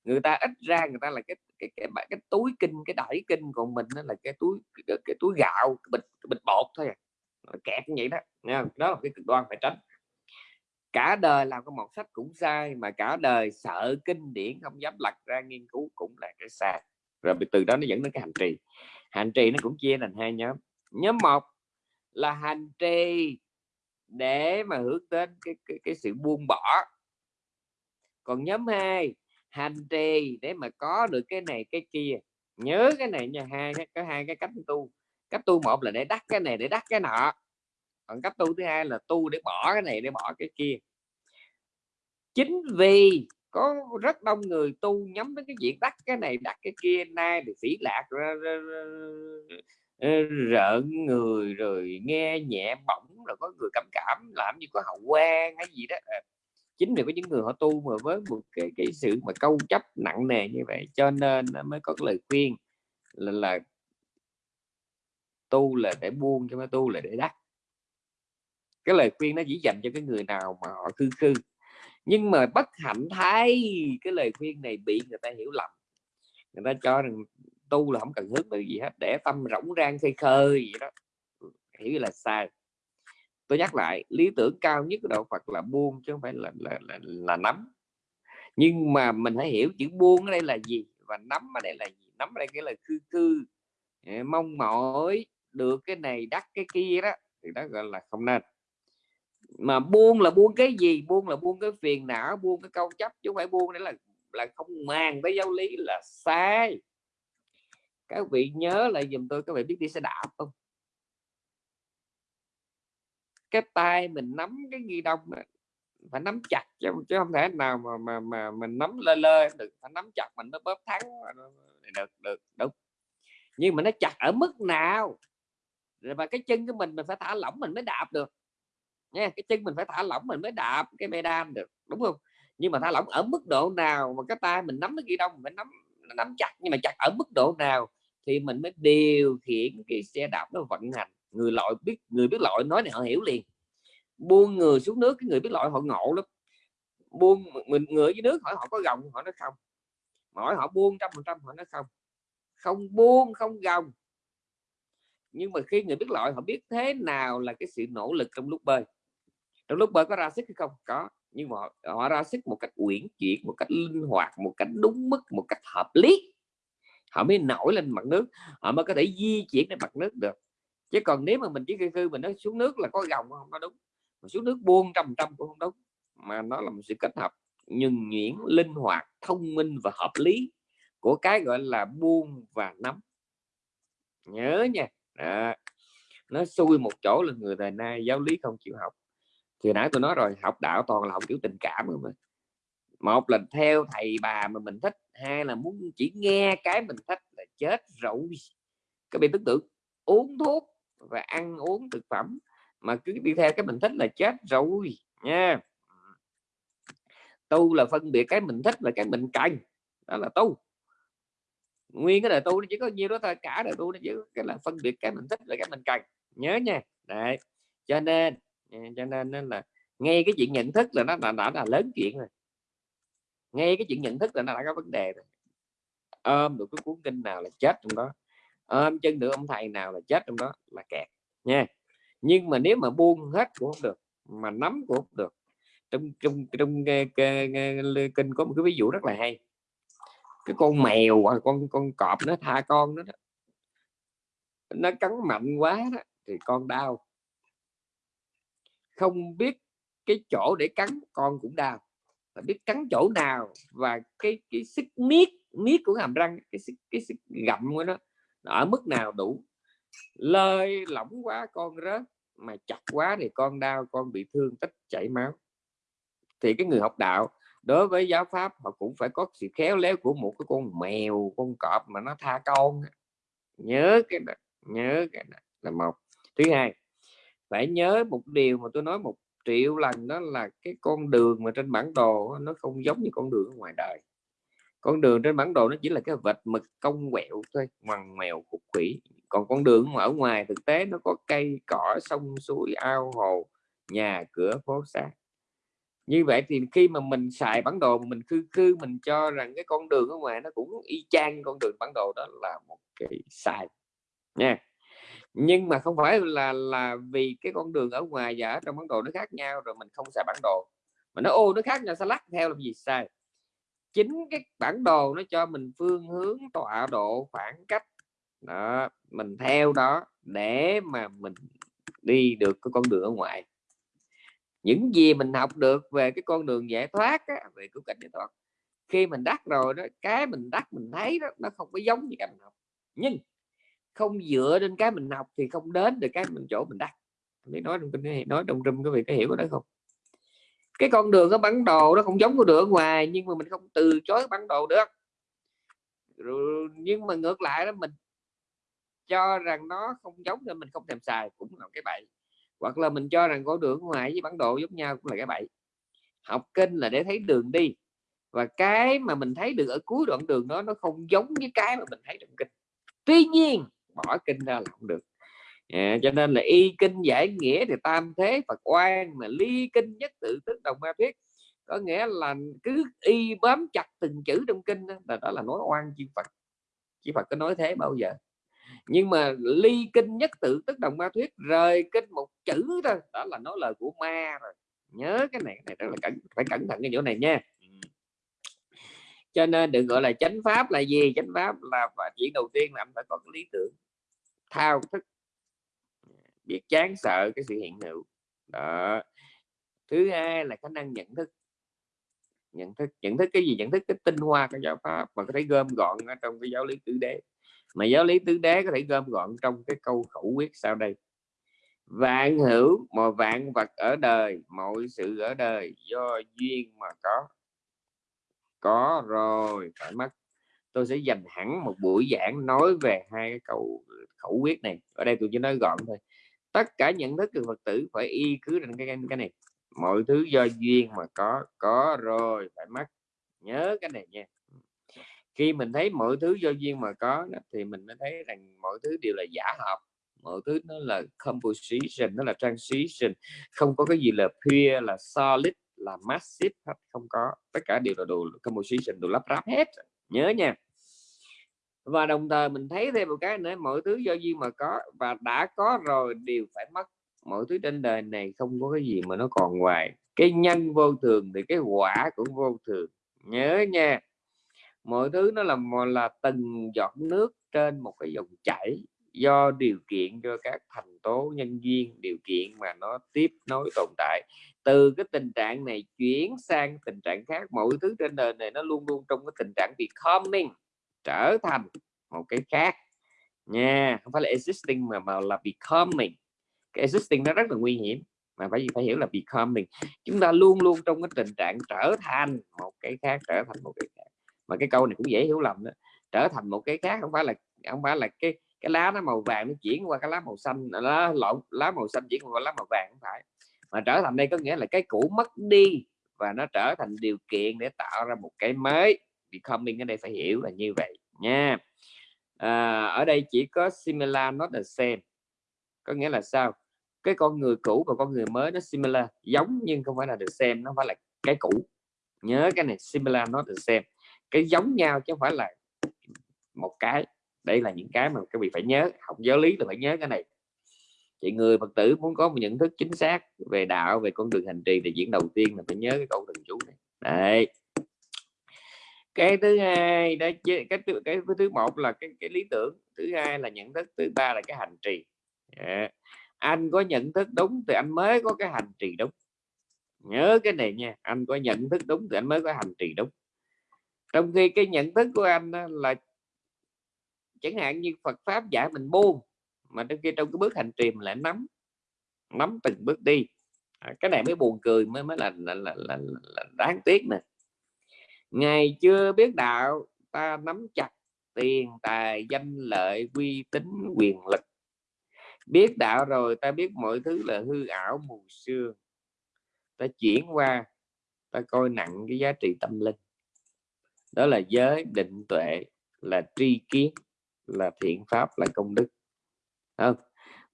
người ta ít ra người ta là cái cái cái, cái, cái túi kinh cái đẩy kinh còn mình nó là cái túi cái, cái túi gạo cái bịch cái bịch bột thôi à. kẹt như vậy đó nha đó là cái cực đoan phải tránh. Cả đời làm cái một sách cũng sai mà cả đời sợ kinh điển không dám lật ra nghiên cứu cũng là cái sai. Rồi từ đó nó dẫn đến cái hành trì. Hành trì nó cũng chia thành hai nhóm. Nhóm một là hành trì để mà hướng đến cái, cái, cái sự buông bỏ. Còn nhóm 2 hành trì để mà có được cái này cái kia. Nhớ cái này nha hai có hai cái cách tu. Cách tu một là để đắt cái này để đắt cái nọ. Còn cách tu thứ hai là tu để bỏ cái này để bỏ cái kia. Chính vì có rất đông người tu nhắm đến cái chuyện đắt cái này đắt cái kia nay thì phỉ lạc ra, ra, ra, rợn người rồi nghe nhẹ bỏng rồi có người cảm cảm làm như có hậu quan hay gì đó. À, chính vì có những người họ tu mà với một cái cái sự mà câu chấp nặng nề như vậy cho nên mới có cái lời khuyên là, là tu là để buông cho mới tu là để đắt cái lời khuyên nó chỉ dành cho cái người nào mà họ khư khư. Nhưng mà bất hạnh thay cái lời khuyên này bị người ta hiểu lầm. Người ta cho rằng tu là không cần hướng tới gì hết để tâm rỗng rang khơi khơi gì đó. Hiểu là sai tôi nhắc lại lý tưởng cao nhất của đạo Phật là buông chứ không phải là là, là, là nắm. Nhưng mà mình hãy hiểu chữ buông ở đây là gì và nắm ở đây là gì? Nắm ở đây cái là khư khư. Mong mỏi được cái này đắt cái kia đó thì đó gọi là không nên. Mà buông là buông cái gì? Buông là buông cái phiền não buông cái câu chấp chứ không phải buông đấy là là không màng tới giáo lý là sai. Các vị nhớ lại dùm tôi các vị biết đi xe đạp không? Cái tay mình nắm cái ghi đông phải nắm chặt chứ, chứ không thể nào mà mà mà mình nắm lơ lơ được phải nắm chặt mình mới bóp thắng được được đúng. Nhưng mà nó chặt ở mức nào? Rồi mà cái chân của mình mình phải thả lỏng mình mới đạp được nha cái chân mình phải thả lỏng mình mới đạp cái medan được đúng không? Nhưng mà thả lỏng ở mức độ nào mà cái tay mình nắm cái ghi đông mình nắm nắm chặt nhưng mà chặt ở mức độ nào thì mình mới điều khiển cái xe đạp nó vận hành? Người lội biết người biết lội nói này họ hiểu liền. Buông người xuống nước cái người biết lội họ ngộ lắm. Buông mình người dưới nước hỏi họ có gồng họ nói không. Mỗi họ buông trăm phần trăm họ nói không. Không buông không gồng. Nhưng mà khi người biết lội họ biết thế nào là cái sự nỗ lực trong lúc bơi. Trong lúc bơi có ra sức hay không? Có. Nhưng mà họ, họ ra sức một cách uyển chuyển một cách linh hoạt một cách đúng mức một cách hợp lý. Họ mới nổi lên mặt nước. Họ mới có thể di chuyển lên mặt nước được chứ còn nếu mà mình chỉ khư khư mình nói xuống nước là có gồng không nó đúng. Mà xuống nước buông trăm trăm cũng không đúng. Mà nó là một sự kết hợp nhuần nhuyễn linh hoạt thông minh và hợp lý của cái gọi là buông và nắm. Nhớ nha. À, nó xui một chỗ là người thời nay giáo lý không chịu học. Thì nãy tôi nói rồi học đạo toàn là học kiểu tình cảm mà một là theo thầy bà mà mình thích hai là muốn chỉ nghe cái mình thích là chết rồi. Cái bạn tưởng tượng uống thuốc và ăn uống thực phẩm mà cứ đi theo cái mình thích là chết rồi nha. Tu là phân biệt cái mình thích là cái mình cần đó là tu. Nguyên cái đời tu nó chỉ có nhiêu đó thôi cả đời tu nó chỉ cái là phân biệt cái mình thích là cái mình cần nhớ nha. Đấy cho nên ừ, cho nên là nghe cái chuyện nhận thức là nó đã, đã là lớn chuyện rồi. Nghe cái chuyện nhận thức là nó đã có vấn đề rồi. Ôm được cái cuốn kinh nào là chết trong đó ôm chân được ông thầy nào là chết trong đó là kẹt nha. Nhưng mà nếu mà buông hết cũng không được mà nắm cũng không được. Trong trong trong ờ, kinh có một cái ví dụ rất là hay. Cái con mèo hoặc con con cọp nó tha con nó đó. nó cắn mạnh quá đó, thì con đau. Không biết cái chỗ để cắn con cũng đau. Phải biết cắn chỗ nào và cái cái sức miết miết của hàm răng cái sức cái sức gặm của nó ở mức nào đủ? Lơi lỏng quá, con rớt, mà chặt quá thì con đau, con bị thương, tích chảy máu. Thì cái người học đạo, đối với giáo pháp, họ cũng phải có sự khéo léo của một cái con mèo, con cọp mà nó tha con. Nhớ cái đó nhớ cái đó là một. Thứ hai, phải nhớ một điều mà tôi nói một triệu lần, đó là cái con đường mà trên bản đồ, nó không giống như con đường ở ngoài đời con đường trên bản đồ nó chỉ là cái vệt mực cong quẹo thôi, ngoằn ngoèo, khúc quỷ còn con đường ở ngoài thực tế nó có cây, cỏ, sông, suối, ao, hồ, nhà, cửa, phố, xá. Như vậy thì khi mà mình xài bản đồ mình khư khư, mình cho rằng cái con đường ở ngoài nó cũng y chang con đường bản đồ, đó là một cái sai, nha. Nhưng mà không phải là là vì cái con đường ở ngoài và ở trong bản đồ nó khác nhau rồi mình không xài bản đồ. Mà nó ô, nó khác nhau, sao lắc theo làm gì sai? Chính cái bản đồ nó cho mình phương hướng tọa độ khoảng cách. Đó mình theo đó để mà mình đi được cái con đường ở ngoài. Những gì mình học được về cái con đường giải thoát á, về cứu cảnh giải thoát khi mình đắc rồi đó cái mình đắc mình thấy đó nó không có giống như cái mình học. Nhưng không dựa trên cái mình học thì không đến được cái mình chỗ mình đắc. Mới nói trong kinh nói trong râm có vị có hiểu đó không? Cái con đường ở bản đồ nó không giống con đường ở ngoài nhưng mà mình không từ chối bản đồ được. Rồi, nhưng mà ngược lại đó mình cho rằng nó không giống nên mình không thèm xài cũng là cái bậy. Hoặc là mình cho rằng con đường ngoài với bản đồ giống nhau cũng là cái bậy. Học kinh là để thấy đường đi. Và cái mà mình thấy được ở cuối đoạn đường đó nó không giống với cái mà mình thấy trong kinh. Tuy nhiên bỏ kinh ra là không được à, cho nên là y kinh giải nghĩa thì tam thế Phật oan mà ly kinh nhất tự tức đồng ma thuyết có nghĩa là cứ y bám chặt từng chữ trong kinh đó, là đó là nói oan chi Phật. Chi Phật có nói thế bao giờ. Nhưng mà ly kinh nhất tự tức đồng ma thuyết rời kinh một chữ thôi đó là nói lời của ma rồi. Nhớ cái này cái này rất là cẩn phải cẩn thận cái chỗ này nha. Cho nên đừng gọi là chánh pháp là gì? Chánh pháp là và chuyện đầu tiên là anh phải có cái lý tưởng thao thức biết chán sợ cái sự hiện hữu. Đó. Thứ hai là khả năng nhận thức. Nhận thức nhận thức cái gì? Nhận thức cái tinh hoa của giáo pháp mà có thể gom gọn ở trong cái giáo lý tứ đế. Mà giáo lý tứ đế có thể gom gọn trong cái câu khẩu quyết sau đây. Vạn hữu mà vạn vật ở đời, mọi sự ở đời do duyên mà có. Có rồi phải mất tôi sẽ dành hẳn một buổi giảng nói về hai cái câu khẩu quyết này. Ở đây tôi chỉ nói gọn thôi tất cả nhận thức của phật tử phải y cứ trên cái cái này. Mọi thứ do duyên mà có có rồi phải mất nhớ cái này nha. Khi mình thấy mọi thứ do duyên mà có thì mình mới thấy rằng mọi thứ đều là giả hợp mọi thứ nó là composition, nó là transition. Không có cái gì là pure, là solid, là massive không có. Tất cả đều là đồ composition, đồ lắp ráp hết. Nhớ nha và đồng thời mình thấy thêm một cái nữa, mọi thứ do duyên mà có và đã có rồi đều phải mất. Mọi thứ trên đời này không có cái gì mà nó còn hoài. Cái nhân vô thường thì cái quả cũng vô thường. Nhớ nha, mọi thứ nó là là từng giọt nước trên một cái dòng chảy do điều kiện cho các thành tố nhân duyên, điều kiện mà nó tiếp nối tồn tại. Từ cái tình trạng này chuyển sang tình trạng khác, mọi thứ trên đời này nó luôn luôn trong cái tình trạng becoming trở thành một cái khác. Nha, không phải là existing mà mà là becoming. Cái existing nó rất là nguy hiểm, mà phải phải hiểu là becoming. Chúng ta luôn luôn trong cái tình trạng trở thành một cái khác, trở thành một cái khác. Mà cái câu này cũng dễ hiểu lầm đó. Trở thành một cái khác không phải là, không phải là cái cái lá nó màu vàng nó chuyển qua cái lá màu xanh à, lá lộn, lá màu xanh chuyển qua lá màu vàng không phải. Mà trở thành đây có nghĩa là cái cũ mất đi và nó trở thành điều kiện để tạo ra một cái mới becoming ở đây phải hiểu là như vậy nha. À, ở đây chỉ có similar not the same. Có nghĩa là sao? Cái con người cũ và con người mới nó similar giống nhưng không phải là the same nó phải là cái cũ. Nhớ cái này similar not the same. Cái giống nhau chứ không phải là một cái. Đây là những cái mà các vị phải nhớ học giáo lý là phải nhớ cái này. Thì người phật tử muốn có một nhận thức chính xác về đạo về con đường hành trì thì diễn đầu tiên là phải nhớ cái câu thần chú này. Đấy cái thứ hai đó cái cái, cái thứ một là cái, cái lý tưởng thứ hai là nhận thức thứ ba là cái hành trì. Yeah. anh có nhận thức đúng thì anh mới có cái hành trì đúng. Nhớ cái này nha anh có nhận thức đúng thì anh mới có hành trì đúng. Trong khi cái nhận thức của anh là chẳng hạn như Phật pháp dạy mình buông mà trong khi trong cái bước hành trì mình lại nắm nắm từng bước đi. À, cái này mới buồn cười mới mới là là, là, là, là đáng tiếc nè ngày chưa biết đạo, ta nắm chặt tiền, tài, danh, lợi, uy tín, quyền lực. Biết đạo rồi, ta biết mọi thứ là hư ảo, mù sương. Ta chuyển qua, ta coi nặng cái giá trị tâm linh. Đó là giới định tuệ, là tri kiến, là thiện pháp, là công đức. Không,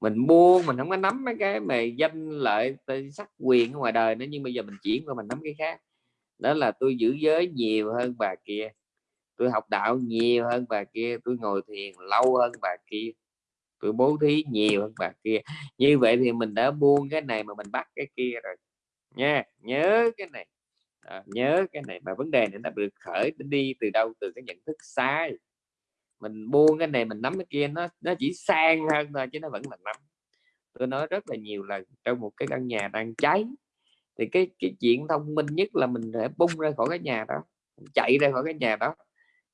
mình buông mình không có nắm mấy cái mà danh, lợi sắc, quyền ở ngoài đời nữa, nhưng bây giờ mình chuyển qua, mình nắm cái khác đó là tôi giữ giới nhiều hơn bà kia tôi học đạo nhiều hơn bà kia tôi ngồi thiền lâu hơn bà kia tôi bố thí nhiều hơn bà kia. Như vậy thì mình đã buông cái này mà mình bắt cái kia rồi nha. Nhớ cái này. À, nhớ cái này mà vấn đề này nó được khởi đi từ đâu? Từ cái nhận thức sai. Mình buông cái này mình nắm cái kia nó nó chỉ sang hơn thôi chứ nó vẫn là nắm. Tôi nói rất là nhiều lần trong một cái căn nhà đang cháy thì cái cái chuyện thông minh nhất là mình phải bung ra khỏi cái nhà đó chạy ra khỏi cái nhà đó.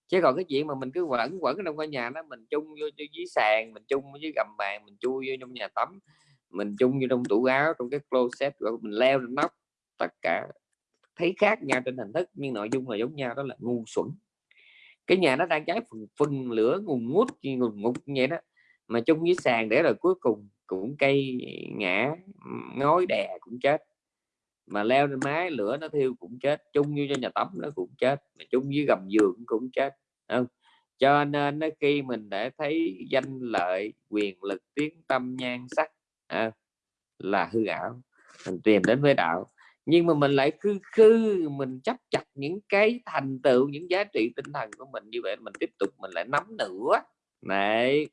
Chứ còn cái chuyện mà mình cứ quẩn quẩn trong cái nhà đó, mình chung vô dưới sàn, mình chung với gầm bàn, mình chui vô trong nhà tắm, mình chung vô trong tủ áo, trong cái closet, rồi mình leo lên nóc. Tất cả thấy khác nhau trên hình thức, nhưng nội dung là giống nhau, đó là ngu xuẩn. Cái nhà nó đang cháy phần phần lửa ngùn ngút ngùn ngục như vậy đó. Mà chung với sàn để rồi cuối cùng cũng cây ngã, ngói đè cũng chết mà leo lên mái lửa nó thiêu cũng chết chung như cho nhà tắm nó cũng chết mà chung với gầm giường cũng chết không? Cho nên nó khi mình để thấy danh lợi quyền lực tiếng tâm nhan sắc à, là hư ảo mình tìm đến với đạo. Nhưng mà mình lại khư khư mình chấp chặt những cái thành tựu những giá trị tinh thần của mình như vậy mình tiếp tục mình lại nắm nữa. Này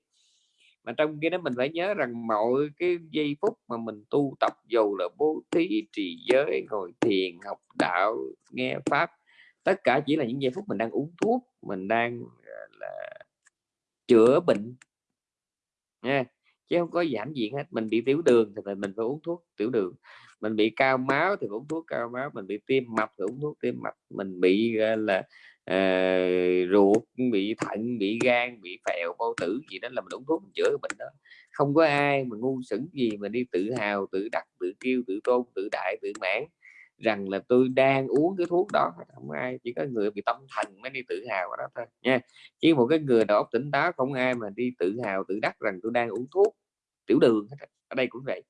mà trong kia đó mình phải nhớ rằng mọi cái giây phút mà mình tu tập dù là bố thí, trì giới, ngồi thiền, học đạo, nghe pháp, tất cả chỉ là những giây phút mình đang uống thuốc, mình đang ờ, là chữa bệnh. Nha, chứ không có giảm diện hết. Mình bị tiểu đường thì mình phải uống thuốc tiểu đường. Mình bị cao máu thì uống thuốc cao máu. Mình bị tim mập thì uống thuốc tim mập mình bị là uh, ruột bị thận bị gan bị phèo bao tử gì đó là mình uống thuốc mình chữa cái bệnh đó. Không có ai mà ngu xuẩn gì mà đi tự hào tự đặt tự kêu tự tôn tự đại tự mãn rằng là tôi đang uống cái thuốc đó. Không ai chỉ có người bị tâm thần mới đi tự hào đó thôi nha. Chứ một cái người đầu óc tỉnh táo không ai mà đi tự hào tự đắc rằng tôi đang uống thuốc tiểu đường ở đây cũng vậy.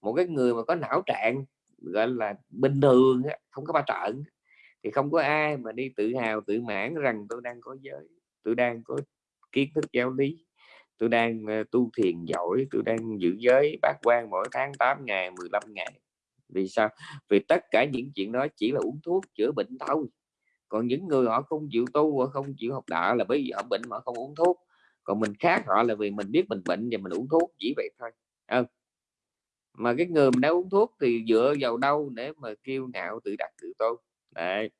Một cái người mà có não trạng gọi là bình thường không có ba trận thì không có ai mà đi tự hào, tự mãn rằng tôi đang có giới, tôi đang có kiến thức giáo lý, tôi đang ờ, tu thiền giỏi, tôi đang giữ giới bát quan mỗi tháng 8 ngày 15 ngày. Vì sao? Vì tất cả những chuyện đó chỉ là uống thuốc chữa bệnh thôi. Còn những người họ không chịu tu, họ không chịu học đạo là bởi vì họ bệnh mà họ không uống thuốc. Còn mình khác họ là vì mình biết mình bệnh và mình uống thuốc chỉ vậy thôi. À. mà cái người mình đã uống thuốc thì dựa vào đâu để mà kêu ngạo tự đặt tự tôn? Đấy.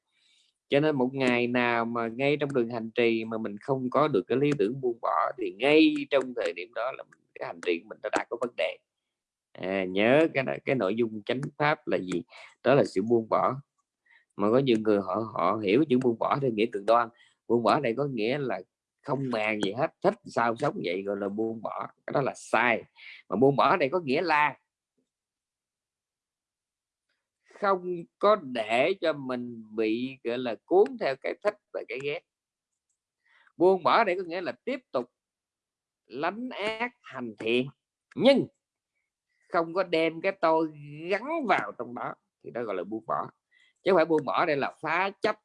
Cho nên một ngày nào mà ngay trong đường hành trì mà mình không có được cái lý tưởng buông bỏ thì ngay trong thời điểm đó là cái hành trì của mình đã có vấn đề. À, nhớ cái cái nội dung chánh pháp là gì? Đó là sự buông bỏ. Mà có nhiều người họ họ hiểu chữ buông bỏ theo nghĩa cực đoan. Buông bỏ này có nghĩa là không màng gì hết thích sao sống vậy gọi là buông bỏ. Cái đó là sai. Mà buông bỏ này có nghĩa là không có để cho mình bị gọi là cuốn theo cái thích và cái ghét. Buông bỏ đây có nghĩa là tiếp tục lánh ác hành thiện nhưng không có đem cái tôi gắn vào trong đó thì đó gọi là buông bỏ. Chứ không phải buông bỏ đây là phá chấp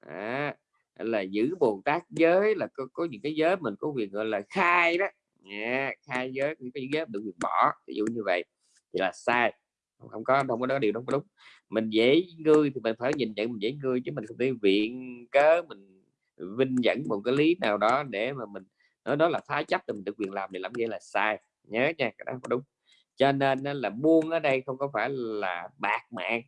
à, là giữ bồ tát giới là có, có những cái giới mình có quyền gọi là khai đó. Yeah, khai giới những cái giới được quyền bỏ ví dụ như vậy thì là sai không có không có đó điều đó đúng mình dễ ngươi thì mình phải nhìn nhận mình dễ ngươi chứ mình không thể viện cớ mình vinh dẫn một cái lý nào đó để mà mình nói đó là phá chấp thì mình được quyền làm thì làm vậy là sai. Nhớ nha cái đó không đúng. Cho nên là buông ở đây không có phải là bạc mạng.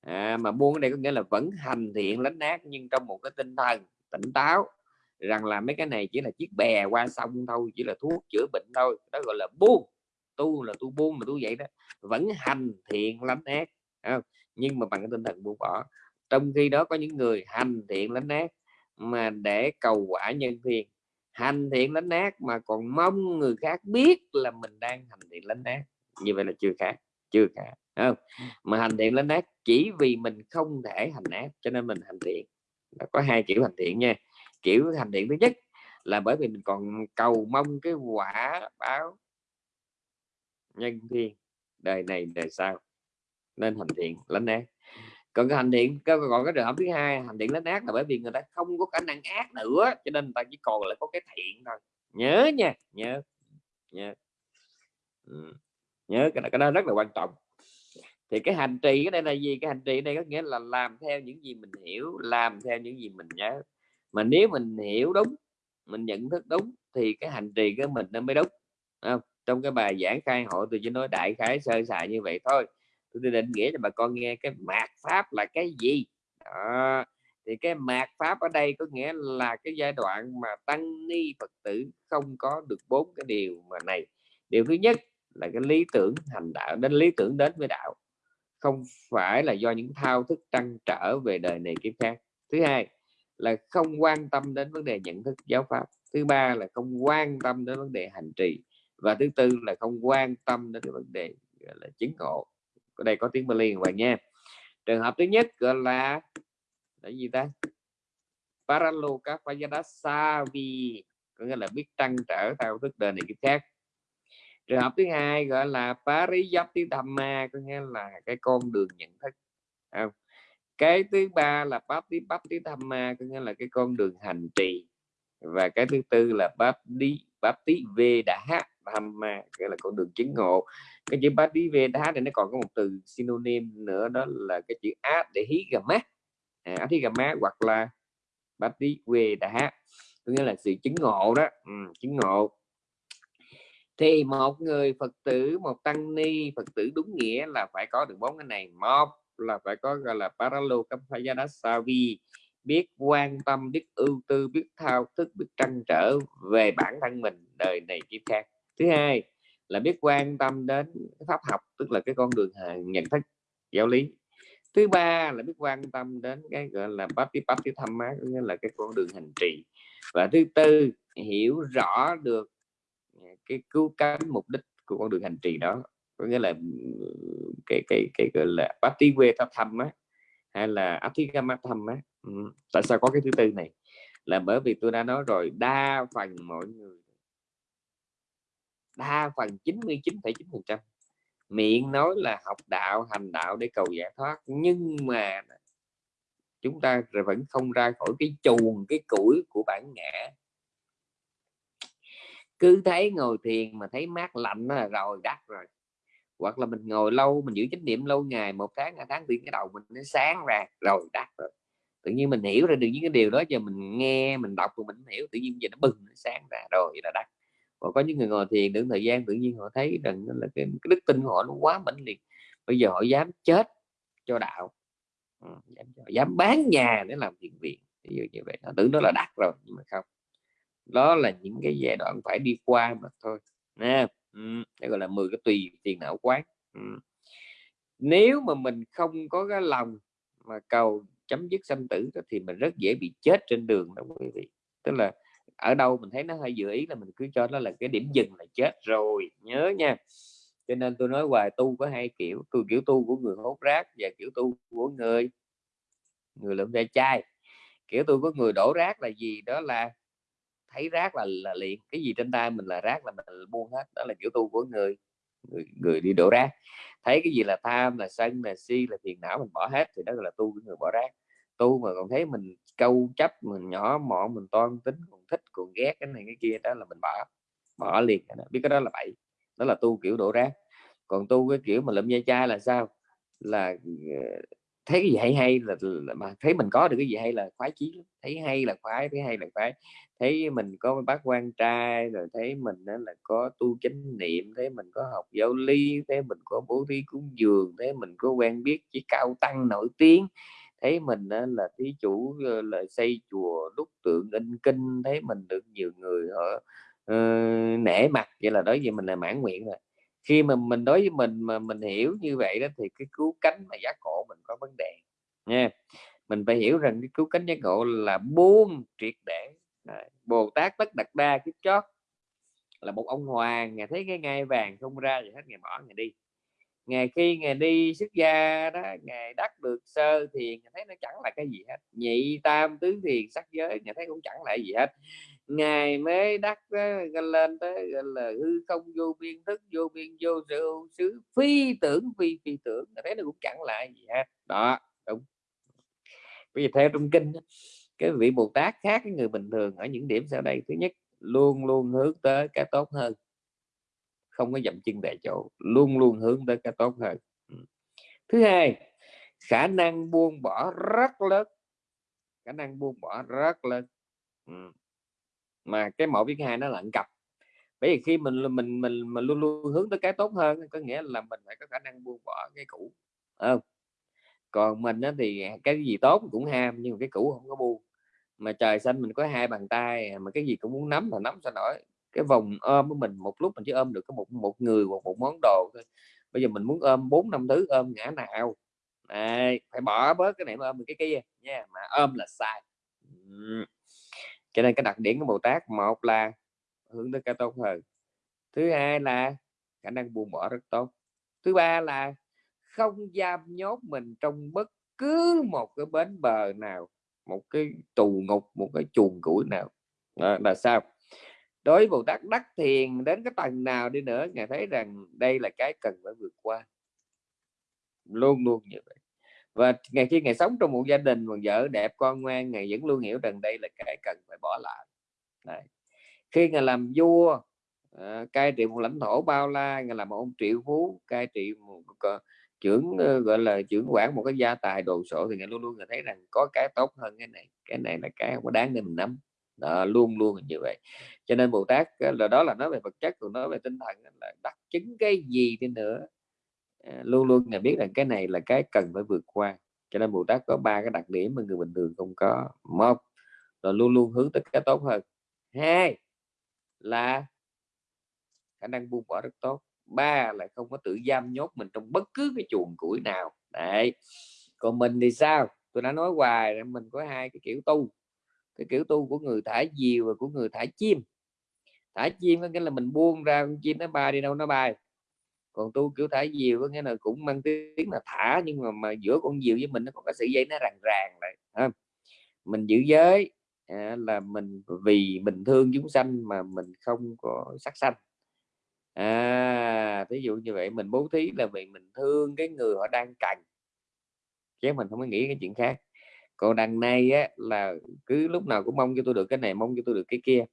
À, mà buông ở đây có nghĩa là vẫn hành thiện lánh ác nhưng trong một cái tinh thần tỉnh táo rằng là mấy cái này chỉ là chiếc bè qua sông thôi chỉ là thuốc chữa bệnh thôi. Đó gọi là buông tu là tu buông mà tu vậy đó vẫn hành thiện lánh ác không? nhưng mà bằng cái tinh thần buông bỏ. Trong khi đó có những người hành thiện lánh ác mà để cầu quả nhân thiên hành thiện lánh ác mà còn mong người khác biết là mình đang hành thiện lánh ác. Như vậy là chưa khác chưa cả không? Mà hành thiện lánh ác chỉ vì mình không thể hành ác cho nên mình hành thiện. Có hai kiểu hành thiện nha. Kiểu hành thiện thứ nhất là bởi vì mình còn cầu mong cái quả báo nhân thiên. Đời này đời sau. Nên hành thiện lánh ác. Còn cái hành thiện còn cái trường hợp thứ hai hành thiện lánh ác là bởi vì người ta không có khả năng ác nữa cho nên người ta chỉ còn lại có cái thiện thôi. Nhớ nha nhớ nhớ. Ừ. nhớ cái, cái đó rất là quan trọng. Thì cái hành trì cái đây là gì? Cái hành trì đây có nghĩa là làm theo những gì mình hiểu làm theo những gì mình nhớ. Mà nếu mình hiểu đúng mình nhận thức đúng thì cái hành trì của mình nó mới đúng không? Trong cái bài giảng khai hội tôi chỉ nói đại khái sơ sài như vậy thôi. Tôi định nghĩa cho bà con nghe cái mạt pháp là cái gì? Đó. thì cái mạt pháp ở đây có nghĩa là cái giai đoạn mà tăng ni phật tử không có được bốn cái điều mà này. Điều thứ nhất là cái lý tưởng hành đạo, đến lý tưởng đến với đạo. Không phải là do những thao thức trăn trở về đời này kiếp khác. Thứ hai là không quan tâm đến vấn đề nhận thức giáo pháp. Thứ ba là không quan tâm đến vấn đề hành trì và thứ tư là không quan tâm đến cái vấn đề, gọi là, chứng ngộ. Ở đây có tiếng Bali các bạn nha. Trường hợp thứ nhất gọi là là gì ta? Paraloka Savi có nghĩa là biết trăn trở theo thức đời này kiếp khác. Trường hợp thứ hai gọi là Pariyapti Dhamma có nghĩa là cái con đường nhận thức. Không? cái thứ ba là Bapti Bapti Dhamma có nghĩa là cái con đường hành trì. Và cái thứ tư là Bhakti Bhakti Veda Dhamma nghĩa là con đường chứng ngộ. Cái chữ Bhakti đá thì nó còn có một từ synonym nữa đó là cái chữ á để hí gà Adhigama à, mát hoặc là Bhakti Veda có nghĩa là sự chứng ngộ đó. Ừ, chứng ngộ. Thì một người phật tử một tăng ni phật tử đúng nghĩa là phải có được bốn cái này. Một là phải có gọi là paralokampayadasavi biết quan tâm biết ưu tư biết thao thức biết trăn trở về bản thân mình đời này kiếp khác thứ hai là biết quan tâm đến pháp học, tức là cái con đường nhận thức giáo lý. Thứ ba là biết quan tâm đến cái, gọi là bát pati tham má nghĩa là cái con đường hành trì. Và thứ tư, hiểu rõ được à, cái cứu cánh mục đích của con đường hành trì đó, có nghĩa là cái cái cái, gọi là Pati quê thăm á, hay là Athigama thăm á. Ừ. tại sao có cái thứ tư này? Là bởi vì tôi đã nói rồi, đa phần mọi người đa phần 99,9 phần trăm. Miệng nói là học đạo hành đạo để cầu giải thoát nhưng mà chúng ta vẫn không ra khỏi cái chuồng cái củi của bản ngã. Cứ thấy ngồi thiền mà thấy mát lạnh là rồi đắt rồi. Hoặc là mình ngồi lâu mình giữ chánh niệm lâu ngày một tháng hai tháng thì cái đầu mình nó sáng ra rồi đắt rồi. Tự nhiên mình hiểu ra được những cái điều đó giờ mình nghe mình đọc rồi mình hiểu tự nhiên giờ nó bừng nó sáng ra rồi là đắt và có những người ngồi thiền đến thời gian tự nhiên họ thấy rằng là cái, cái đức tin của họ nó quá mãnh liệt. Bây giờ họ dám chết cho đạo ừ, dám, dám bán nhà để làm thiện viện. Ví dụ như vậy. Họ tưởng đó là đạt rồi nhưng mà không. Đó là những cái giai đoạn phải đi qua mà thôi nè ừ, gọi là 10 cái tùy tiền não quán ừ. nếu mà mình không có cái lòng mà cầu chấm dứt sanh tử thì mình rất dễ bị chết trên đường đó quý vị. Tức là ở đâu mình thấy nó hơi dự ý là mình cứ cho nó là cái điểm dừng là chết rồi nhớ nha. Cho nên tôi nói hoài tu có hai kiểu tôi kiểu tu của người hốt rác và kiểu tu của người người lượm ve chai. Kiểu tu của người đổ rác là gì? Đó là thấy rác là là liền cái gì trên tay mình là rác là mình buông hết đó là kiểu tu của người người, người đi đổ rác. Thấy cái gì là tham là sân là si là phiền não mình bỏ hết thì đó là tu của người bỏ rác. Tu mà còn thấy mình câu chấp mình nhỏ mọn mình toan tính còn thích còn ghét cái này cái kia đó là mình bỏ bỏ liền biết cái đó là bậy đó là tu kiểu đổ rác. Còn tu cái kiểu mà lụm dây chai là sao? Là ờ, thấy cái gì hay hay là, là mà thấy mình có được cái gì hay là khoái chí thấy hay là khoái thấy hay là khoái. Thấy mình có bác quan trai rồi thấy mình đó là có tu chánh niệm thấy mình có học giáo lý thấy mình có bố thí cúng dường thấy mình có quen biết chỉ cao tăng nổi tiếng thấy mình là thí chủ ờ, là xây chùa đúc tượng in kinh thấy mình được nhiều người họ uh, nể mặt vậy là đối với mình là mãn nguyện rồi. Khi mà mình đối với mình mà mình hiểu như vậy đó thì cái cứu cánh mà giác ngộ mình có vấn đề nha. Mình phải hiểu rằng cái cứu cánh giác ngộ là buông triệt để bồ tát tất đặt đa kiếp chót là một ông hoàng ngài thấy cái ngai vàng không ra gì hết ngày bỏ ngày đi ngày khi ngày đi xuất gia đó, ngày đắc được sơ thiền thấy nó chẳng là cái gì hết. Nhị tam tứ thiền sắc giới nhà thấy cũng chẳng là gì hết. Ngài mới đắc lên tới, gọi là, hư không vô biên thức, vô biên vô sự, xứ phi tưởng, phi phi tưởng thấy nó cũng chẳng là gì hết. Đó, đúng. Bây giờ theo trong kinh cái vị bồ tát khác cái người bình thường ở những điểm sau đây. Thứ nhất, luôn luôn hướng tới cái tốt hơn không có dậm chân tại chỗ, luôn luôn hướng tới cái tốt hơn. Ừ. Thứ hai, khả năng buông bỏ rất lớn. Khả năng buông bỏ rất lớn. Ừ. Mà cái mẫu viết hai nó là cặp bởi vì khi mình mình mình mình luôn luôn hướng tới cái tốt hơn, có nghĩa là mình phải có khả năng buông bỏ cái cũ. Không còn mình thì cái gì tốt cũng ham, nhưng mà cái cũ không có buông. Mà trời xanh mình có hai bàn tay, mà cái gì cũng muốn nắm mà nắm sao nổi cái vòng ôm của mình, một lúc mình chỉ ôm được có một một người hoặc một món đồ thôi. Bây giờ mình muốn ôm bốn, năm thứ, ôm ngã nào? Này, phải bỏ bớt cái này mà ôm cái kia nha, mà ôm là sai. Cho nên cái đặc điểm của Bồ Tát, một là hướng tới cái tốt hơn, thứ hai là khả năng buông bỏ rất tốt, thứ ba là không giam nhốt mình trong bất cứ một cái bến bờ nào, một cái tù ngục, một cái chuồng củi nào. Đó, là sao? Đối với Bồ Tát đắc thiền đến cái tầng nào đi nữa ngài thấy rằng đây là cái cần phải vượt qua. Luôn luôn như vậy. Và ngày khi ngày sống trong một gia đình một vợ đẹp con ngoan ngày vẫn luôn hiểu rằng đây là cái cần phải bỏ lại. Đấy. khi ngài làm vua à, cai trị một lãnh thổ bao la ngài làm một ông triệu phú cai trị một trưởng ờ, gọi là trưởng quản một cái gia tài đồ sộ thì ngài luôn luôn ngài thấy rằng có cái tốt hơn cái này. Cái này là cái không có đáng để mình nắm đó, luôn luôn như vậy. Cho nên bồ tát là đó là nói về vật chất còn nói về tinh thần là đắc chứng cái gì đi nữa. À, luôn luôn là biết rằng cái này là cái cần phải vượt qua. Cho nên Bồ Tát có ba cái đặc điểm mà người bình thường không có. Một là luôn luôn hướng tới cái tốt hơn. Hai là khả năng buông bỏ rất tốt. Ba là không có tự giam nhốt mình trong bất cứ cái chuồng củi nào. Đấy. Còn mình thì sao? Tôi đã nói hoài mình có hai cái kiểu tu cái kiểu tu của người thả diều và của người thả chim. Thả chim có nghĩa là mình buông ra con chim nó bay đi đâu nó bay. Còn tu kiểu thả diều có nghĩa là cũng mang tiếng là thả nhưng mà mà giữa con diều với mình nó còn có sợi dây nó ràng ràng lại ha. mình giữ giới à, là mình vì mình thương chúng sanh mà mình không có sắc sanh. À ví dụ như vậy mình bố thí là vì mình thương cái người họ đang cần chứ mình không có nghĩ cái chuyện khác còn đằng này á, là cứ lúc nào cũng mong cho tôi được cái này mong cho tôi được cái kia.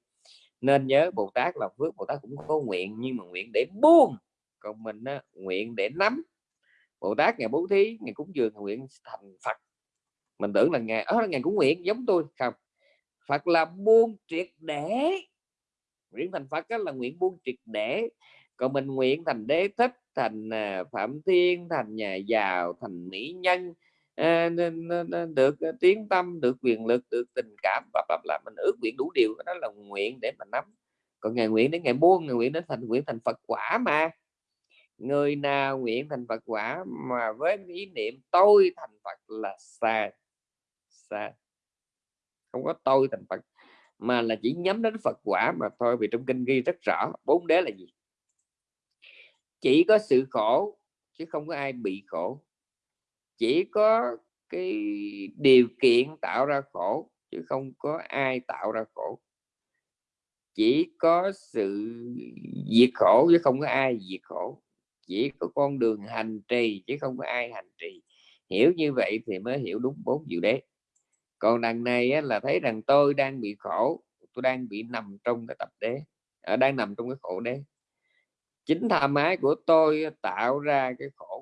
Nên nhớ Bồ Tát là phước Bồ Tát cũng có nguyện nhưng mà nguyện để buông. Còn mình á, nguyện để nắm. Bồ Tát ngày bố thí ngày cúng dường nguyện thành Phật. Mình tưởng là ngày ở ờ, ngày cũng nguyện giống tôi. Không. Phật là buông triệt để. Nguyện thành Phật là nguyện buông triệt để. Còn mình nguyện thành đế thích thành à, phạm thiên thành nhà giàu thành mỹ nhân được ờ, tiếng tâm, được quyền lực, được tình cảm và bập là mình ước nguyện đủ điều, đó là nguyện để mình nắm. Còn ngày nguyện đến ngày buông, ngày nguyện đến thành, nguyện thành Phật quả mà. Người nào nguyện thành Phật quả mà với ý niệm tôi thành Phật là sai sai. Không có tôi thành Phật, mà là chỉ nhắm đến Phật quả mà thôi, vì trong kinh ghi rất rõ, bốn đế là gì? Chỉ có sự khổ, chứ không có ai bị khổ chỉ có cái điều kiện tạo ra khổ chứ không có ai tạo ra khổ. Chỉ có sự diệt khổ chứ không có ai diệt khổ. Chỉ có con đường hành trì chứ không có ai hành trì. Hiểu như vậy thì mới hiểu đúng bốn diệu đế còn đằng này á, là thấy rằng tôi đang bị khổ tôi đang bị nằm trong cái tập đế ở à, đang nằm trong cái khổ đế chính tham ái của tôi tạo ra cái khổ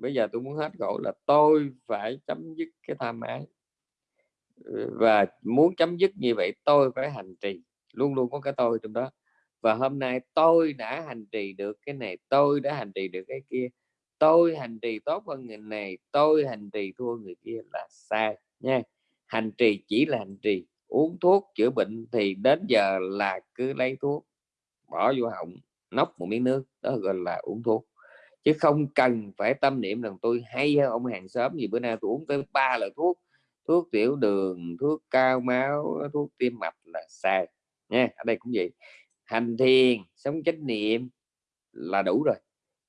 bây giờ tôi muốn hết khổ là tôi phải chấm dứt cái tham ái. Ừ, và muốn chấm dứt như vậy tôi phải hành trì, luôn luôn có cái tôi trong đó. Và hôm nay tôi đã hành trì được cái này, tôi đã hành trì được cái kia. Tôi hành trì tốt hơn người này, tôi hành trì thua người kia là sai nha. Hành trì chỉ là hành trì, uống thuốc chữa bệnh thì đến giờ là cứ lấy thuốc, bỏ vô họng nốc một miếng nước, đó gọi là uống thuốc chứ không cần phải tâm niệm rằng tôi hay hơn ông hàng xóm gì, bữa nay tôi uống tới ba loại thuốc thuốc tiểu đường, thuốc cao máu, thuốc tim mạch là sai nha, ở đây cũng vậy. Hành thiền, sống chánh niệm là đủ rồi,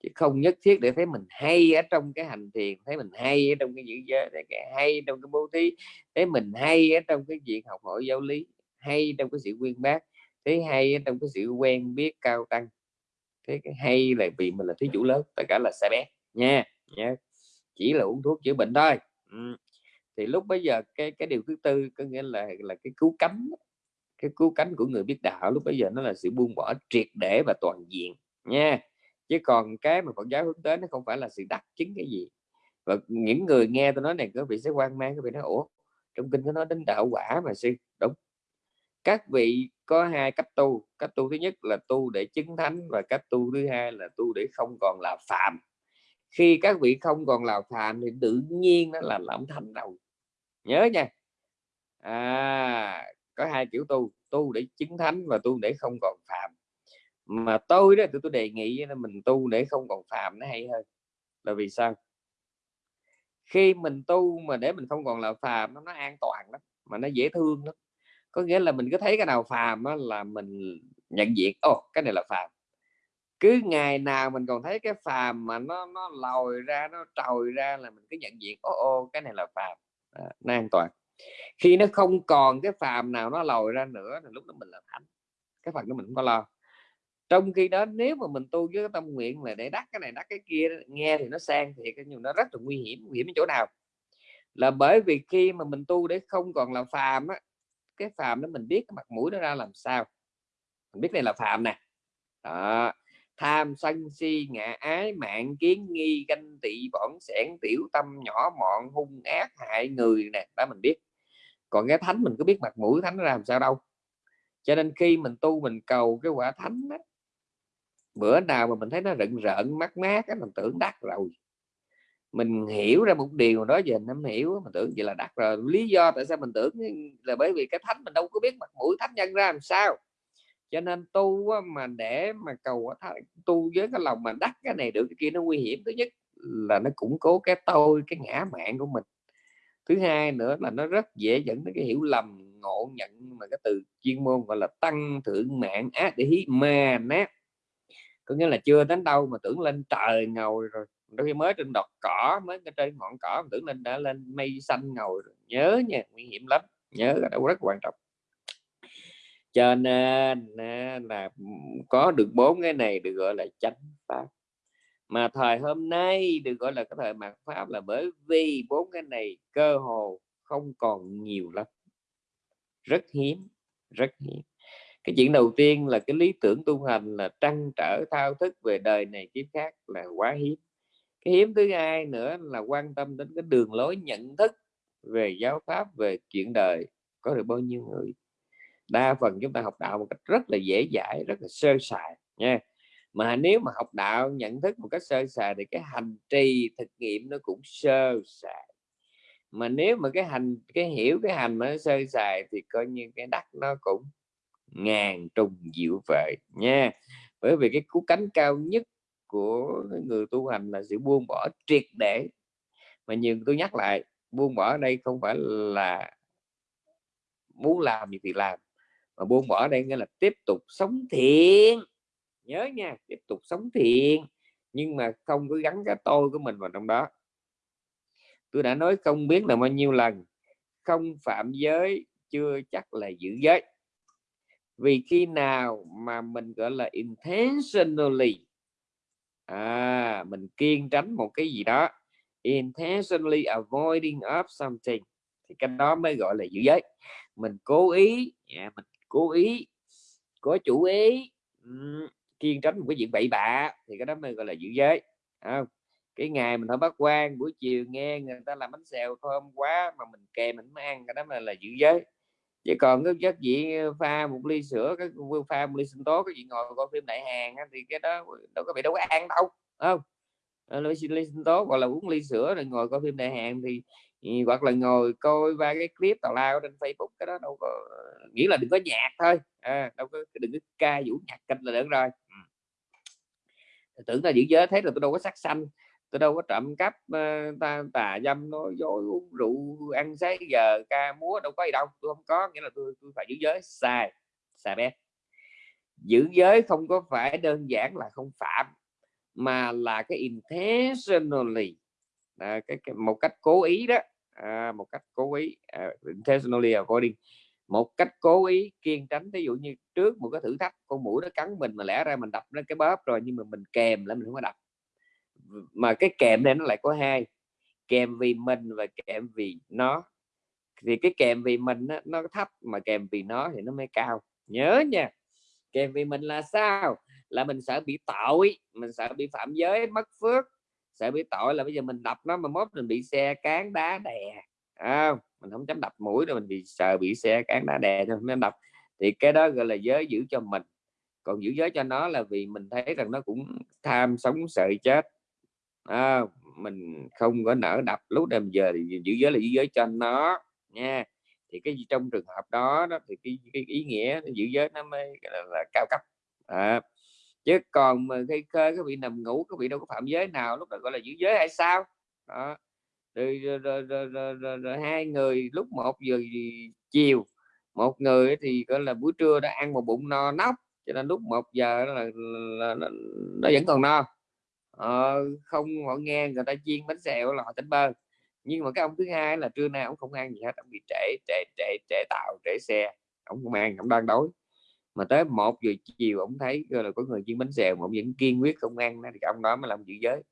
chứ không nhất thiết để thấy mình hay ở trong cái hành thiền, thấy mình hay ở trong cái giữ giới cái hay trong cái bố thí, thấy mình hay ở trong cái việc học hỏi giáo lý, hay trong cái sự quyên bác, thấy hay ở trong cái sự quen biết cao tăng thế cái hay là vì mình là thí chủ lớn, tất cả là sai bé nha nha. Chỉ là uống thuốc chữa bệnh thôi. Ừ. thì lúc bây giờ cái cái điều thứ tư có nghĩa là là cái cứu cánh, cái cứu cánh của người biết đạo lúc bây giờ nó là sự buông bỏ triệt để và toàn diện nha. Chứ còn cái mà Phật giáo hướng tới nó không phải là sự đắc chứng cái gì. Và những người nghe tôi nói này có vị sẽ quan mang cái vị nói, ủa, trong kinh có nói đến đạo quả mà sư? Đúng các vị có hai cách tu cách tu thứ nhất là tu để chứng thánh và cách tu thứ hai là tu để không còn là phạm khi các vị không còn là phạm thì tự nhiên nó là làm thành đầu. Nhớ nha. À có hai kiểu tu tu để chứng thánh và tu để không còn phạm mà tôi đó tôi, tôi đề nghị là mình tu để không còn phạm nó hay hơn. Là vì sao? Khi mình tu mà để mình không còn là phàm nó, nó an toàn lắm mà nó dễ thương lắm có nghĩa là mình cứ thấy cái nào phàm á, là mình nhận diện ồ oh, cái này là phàm. Cứ ngày nào mình còn thấy cái phàm mà nó nó lòi ra nó trồi ra là mình cứ nhận diện ô oh, ô oh, cái này là phàm. À, nó an toàn. Khi nó không còn cái phàm nào nó lòi ra nữa thì lúc đó mình là thánh. Cái phần đó mình không có lo. Trong khi đó nếu mà mình tu với cái tâm nguyện là để đắc cái này đắc cái kia nghe thì nó sang thì cái nhưng nó rất là nguy hiểm nguy hiểm ở chỗ nào? Là bởi vì khi mà mình tu để không còn là phàm á cái phàm đó mình biết cái mặt mũi nó ra làm sao. Mình biết đây là phàm nè. Đó. tham sân si ngạ ái mạng kiến nghi ganh tị bỏng sẻn tiểu tâm nhỏ mọn hung ác hại người nè. Đó mình biết. Còn cái thánh mình có biết mặt mũi thánh ra làm sao đâu. Cho nên khi mình tu mình cầu cái quả thánh đó, bữa nào mà mình thấy nó rợn rợn mát mát cái mình tưởng đắc rồi mình hiểu ra một điều đó giờ nắm hiểu mình tưởng vậy là đắc rồi. Lý do tại sao mình tưởng là bởi vì cái thánh mình đâu có biết mặt mũi thánh nhân ra làm sao. Cho nên tu mà để mà cầu tu với cái lòng mà đắc cái này được, cái kia nó nguy hiểm. Thứ nhất là nó củng cố cái tôi, cái ngã mạng của mình. Thứ hai nữa là nó rất dễ dẫn đến cái hiểu lầm, ngộ nhận mà cái từ chuyên môn gọi là tăng thượng mạng, ác, để hí ma, nát. Có nghĩa là chưa đến đâu mà tưởng lên trời ngồi rồi đôi khi mới trên đọt cỏ, mới trên ngọn cỏ tưởng nên đã lên mây xanh ngồi rồi. nhớ nha, nguy hiểm lắm, nhớ là rất quan trọng. Cho nên là có được bốn cái này được gọi là chánh pháp. Mà thời hôm nay được gọi là cái thời mạt pháp là bởi vì bốn cái này cơ hồ không còn nhiều lắm. Rất hiếm rất hiếm. Cái chuyện đầu tiên là cái lý tưởng tu hành là trăn trở thao thức về đời này kiếp khác là quá hiếm cái hiếm thứ hai nữa là quan tâm đến cái đường lối nhận thức về giáo pháp, về chuyện đời, có được bao nhiêu người. Đa phần chúng ta học đạo một cách rất là dễ dãi, rất là sơ sài nha. Mà nếu mà học đạo, nhận thức một cách sơ sài thì cái hành trì thực nghiệm nó cũng sơ sài. Mà nếu mà cái hành, cái hiểu cái hành mà nó sơ sài thì coi như cái đắc nó cũng ngàn trùng diệu vời nha. Bởi vì cái cú cánh cao nhất của người tu hành là sự buông bỏ triệt để. Mà nhiều tôi nhắc lại, buông bỏ ở đây không phải là muốn làm gì thì làm, mà buông bỏ đây nghĩa là tiếp tục sống thiện. Nhớ nha, tiếp tục sống thiện, nhưng mà không có gắn cái tôi của mình vào trong đó. Tôi đã nói không biết là bao nhiêu lần, không phạm giới chưa chắc là giữ giới. Vì khi nào mà mình, gọi là, intentionally à mình kiên tránh một cái gì đó. Intentionally avoiding of something. Thì cái đó mới gọi là giữ giới. Mình cố ý yeah, mình cố ý có chủ ý um, kiên tránh một cái chuyện bậy bạ thì cái đó mới gọi là giữ giới. Không? Cái ngày mình không bắt quan buổi chiều nghe người ta làm bánh xèo thơm quá mà mình kèm mình mới ăn cái đó là là giữ giới chứ còn cái chất gì pha một ly sữa cái pha một ly sinh tố cái gì ngồi coi phim đại hàng thì cái đó đâu có bị đâu có ăn đâu không? Ờ, ly sinh tố hoặc là uống ly sữa rồi ngồi coi phim đại hàng thì hoặc là ngồi coi ba cái clip tào lao trên Facebook cái đó đâu có nghĩ là đừng có nhạc thôi. À, đâu có đừng có ca vũ nhạc kịch là được rồi. Tưởng là giữ giới thế là tôi đâu có sắc xanh tôi đâu có trộm cắp ờ, ta tà dâm nói dối uống rượu ăn sáng giờ ca múa đâu có gì đâu tôi không có nghĩa là tôi, tôi phải giữ giới sai sai bé. Giữ giới không có phải đơn giản là không phạm mà là cái intentionally. À, cái, cái một cách cố ý đó à, một cách cố ý uh, intentionally avoiding một cách cố ý kiên tránh ví dụ như trước một cái thử thách con mũi nó cắn mình mà lẽ ra mình đập nó cái bóp rồi nhưng mà mình kèm lại mình không có đập mà cái kèm này nó lại có hai kèm vì mình và kèm vì nó. Thì cái kèm vì mình nó, nó thấp mà kèm vì nó thì nó mới cao. Nhớ nha kèm vì mình là sao? Là mình sợ bị tội mình sợ bị phạm giới mất phước. Sợ bị tội là bây giờ mình đập nó mà mốt mình bị xe cán đá đè. À, mình không dám đập mũi rồi mình bị sợ bị xe cán đá đè cho nên đập. Thì cái đó gọi là giới giữ cho mình. Còn giữ giới cho nó là vì mình thấy rằng nó cũng tham sống sợ chết à, mình không có nở đập lúc đêm giờ thì giữ giới là giữ giới cho nó nha. Thì cái gì trong trường hợp đó, đó thì cái, cái ý nghĩa giữ giới nó mới là, là cao cấp. À, chứ còn mà khi khơi các vị nằm ngủ các vị đâu có phạm giới nào lúc đó gọi là giữ giới hay sao? Đó. Rồi, rồi, rồi, rồi, rồi, rồi, rồi hai người lúc một giờ chiều một người thì gọi là buổi trưa đã ăn một bụng no nóc cho nên lúc một giờ là, là, là nó vẫn còn no ờ, không họ nghe người ta chiên bánh xèo là họ tỉnh bơ. Nhưng mà cái ông thứ hai là trưa nay ông không ăn gì hết ông bị trễ trễ trễ trễ tàu trễ xe ông không ăn ông đang đói. Mà tới một giờ chiều ông thấy là có người chiên bánh xèo mà ông vẫn kiên quyết không ăn thì ông đó mới làm giữ giới.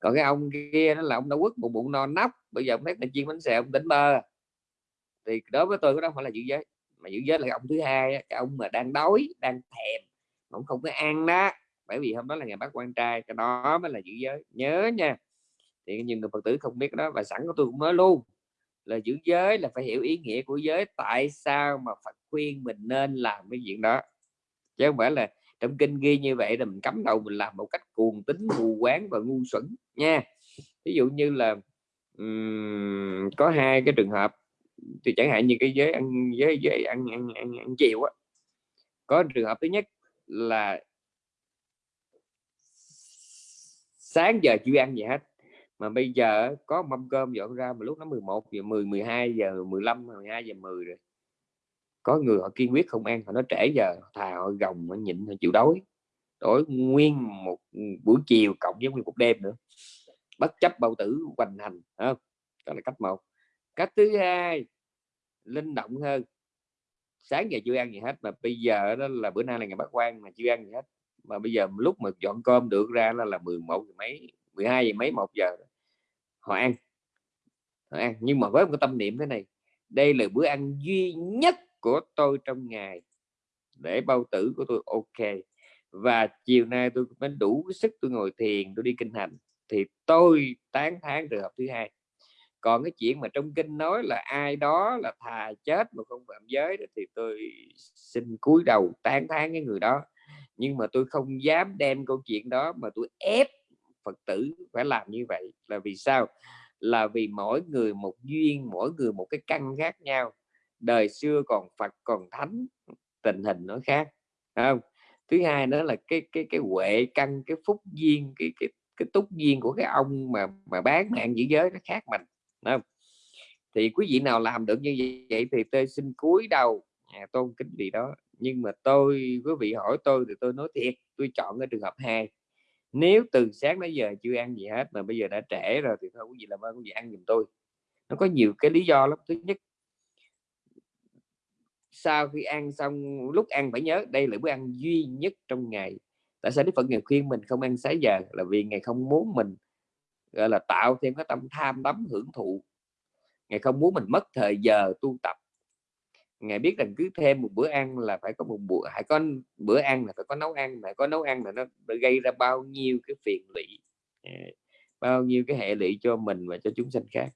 Còn cái ông kia nó là ông đã quất một bụng no nóc bây giờ ông thấy là chiên bánh xèo ông tỉnh bơ. Thì đối với tôi cái đó phải là giữ giới mà giữ giới là ông thứ hai cái ông mà đang đói đang thèm ông không có ăn đó bởi vì hôm đó là ngày bác quan trai cái đó mới là giữ giới. Nhớ nha thì nhiều người phật tử không biết đó và sẵn của tôi cũng nói luôn là giữ giới là phải hiểu ý nghĩa của giới tại sao mà Phật khuyên mình nên làm cái chuyện đó. Chứ không phải là trong kinh ghi như vậy là mình cấm đầu mình làm một cách cuồng tính mù quáng và ngu xuẩn nha. Ví dụ như là um, có hai cái trường hợp thì chẳng hạn như cái giới ăn giới giới ăn ăn ăn, ăn chiều á. Có trường hợp thứ nhất là sáng giờ chưa ăn gì hết. Mà bây giờ có mâm cơm dọn ra mà lúc nó 11 giờ 10 12 giờ 15 12 giờ 10 rồi. Có người họ kiên quyết không ăn, họ nói trễ giờ thà họ gồng, họ nhịn, họ chịu đói. Đói nguyên một ừ, buổi chiều cộng với nguyên một đêm nữa. Bất chấp bao tử hoành hành không? Đó là cách một. Cách thứ hai, linh động hơn. Sáng giờ chưa ăn gì hết mà bây giờ đó là bữa nay là ngày bác quan mà chưa ăn gì hết mà bây giờ lúc mà dọn cơm được ra là là 11 giờ mấy 12 giờ mấy một giờ họ ăn. Họ ăn. Nhưng mà với một cái tâm niệm thế này đây là bữa ăn duy nhất của tôi trong ngày. Để bao tử của tôi ok. Và chiều nay tôi mới đủ sức tôi ngồi thiền tôi đi kinh hành thì tôi tán thán trường hợp thứ hai. Còn cái chuyện mà trong kinh nói là ai đó là thà chết mà không phạm giới đó, thì tôi xin cúi đầu tán thán cái người đó nhưng mà tôi không dám đem câu chuyện đó mà tôi ép phật tử phải làm như vậy. Là vì sao? Là vì mỗi người một duyên mỗi người một cái căn khác nhau. Đời xưa còn phật còn thánh tình hình nó khác không? Thứ hai nữa là cái cái cái huệ căn cái phúc duyên cái cái cái túc duyên của cái ông mà mà bán mạng giữ giới nó khác mình không? thì quý vị nào làm được như vậy thì tôi xin cúi đầu. À, tôn kính vị đó nhưng mà tôi, quý vị hỏi tôi thì tôi nói thiệt, tôi chọn cái trường hợp hai. Nếu từ sáng đến giờ chưa ăn gì hết mà bây giờ đã trễ rồi thì thôi, quý vị làm ơn, quý vị ăn giùm tôi. Nó có nhiều cái lý do lắm. Thứ nhất, sau khi ăn xong, lúc ăn phải nhớ, đây là bữa ăn duy nhất trong ngày. Tại sao đức phật ngày khuyên mình không ăn sáng giờ? Là vì ngày không muốn mình, gọi là, tạo thêm cái tâm tham đắm hưởng thụ. Ngày không muốn mình mất thời giờ tu tập ngài biết rằng cứ thêm một bữa ăn là phải có một bữa phải có bữa ăn là phải có nấu ăn phải có nấu ăn là nó gây ra bao nhiêu cái phiền lụy à, bao nhiêu cái hệ lụy cho mình và cho chúng sanh khác.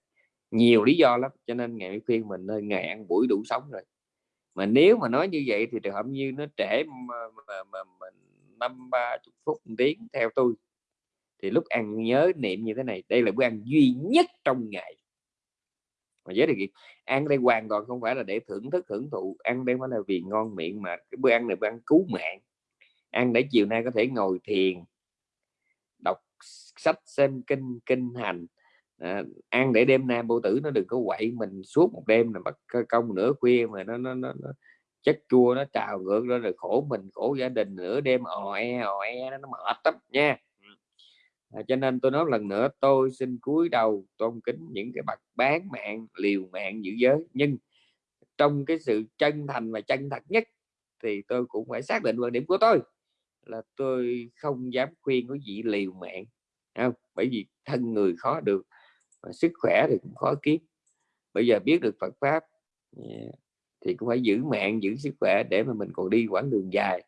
Nhiều lý do lắm cho nên ngài khuyên mình nên ngày ăn buổi đủ sống rồi. Mà nếu mà nói như vậy thì trường hợp như nó trễ mà, mà, mà, mà năm ba chục phút một tiếng theo tôi thì lúc ăn nhớ niệm như thế này đây là bữa ăn duy nhất trong ngày mà giới điều kiện. Ăn đây hoàn toàn không phải là để thưởng thức hưởng thụ. Ăn đây phải là vì ngon miệng mà. Cái bữa ăn này bữa ăn cứu mạng. Ăn để chiều nay có thể ngồi thiền đọc sách xem kinh kinh hành. À, ăn để đêm nay bộ tử nó đừng có quậy mình suốt một đêm là bắt công nửa khuya mà nó nó, nó, nó chất chua nó trào ngược ra rồi khổ mình khổ gia đình nửa đêm ò e ò e nó, nó mệt lắm nha à, cho nên tôi nói lần nữa tôi xin cúi đầu tôn kính những cái bậc bán mạng liều mạng giữ giới. Nhưng trong cái sự chân thành và chân thật nhất thì tôi cũng phải xác định quan điểm của tôi là tôi không dám khuyên quý vị liều mạng không? bởi vì thân người khó được và sức khỏe thì cũng khó kiếm. Bây giờ biết được Phật pháp thì cũng phải giữ mạng giữ sức khỏe để mà mình còn đi quãng đường dài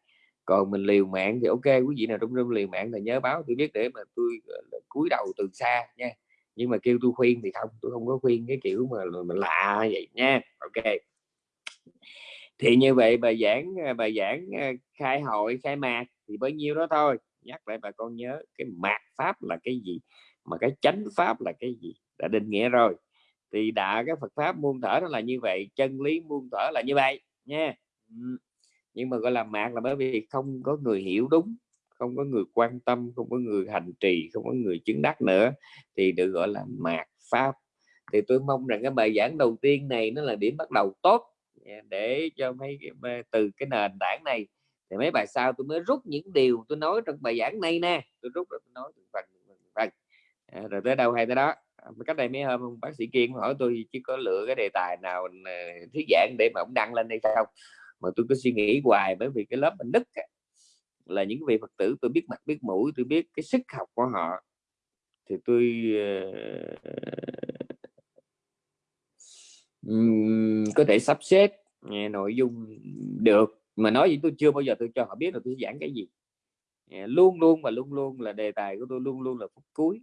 còn mình liều mạng thì ok quý vị nào trong trong liều mạng là nhớ báo tôi biết để mà tôi cúi đầu từ xa nha. Nhưng mà kêu tôi khuyên thì không tôi không có khuyên cái kiểu mà, mà lạ vậy nha. Ok. Thì như vậy bài giảng à, bài giảng à, khai hội khai mạc thì bấy nhiêu đó thôi. Nhắc lại bà con nhớ cái mạt pháp là cái gì mà cái chánh pháp là cái gì đã định nghĩa rồi. Thì đã cái Phật pháp muôn thở nó là như vậy chân lý muôn thở là như vậy nha nhưng mà gọi là mạc là bởi vì không có người hiểu đúng không có người quan tâm không có người hành trì không có người chứng đắc nữa thì được gọi là mạc pháp. Thì tôi mong rằng cái bài giảng đầu tiên này nó là điểm bắt đầu tốt để cho mấy từ cái nền tảng này. Thì mấy bài sau tôi mới rút những điều tôi nói trong bài giảng này nè. Tôi rút rồi tôi nói phần phần à, rồi tới đâu hay tới đó? À, cách đây mấy hôm bác sĩ kiên hỏi tôi chứ có lựa cái đề tài nào à, thuyết giảng để mà ông đăng lên đây không? Mà tôi cứ suy nghĩ hoài bởi vì cái lớp mình đức là những vị phật tử tôi biết mặt biết mũi tôi biết cái sức học của họ. Thì tôi uh, có thể sắp xếp nghe nội dung được. Mà nói gì tôi chưa bao giờ tôi cho họ biết là tôi giảng cái gì. Luôn luôn và luôn luôn là đề tài của tôi luôn luôn là phút cuối.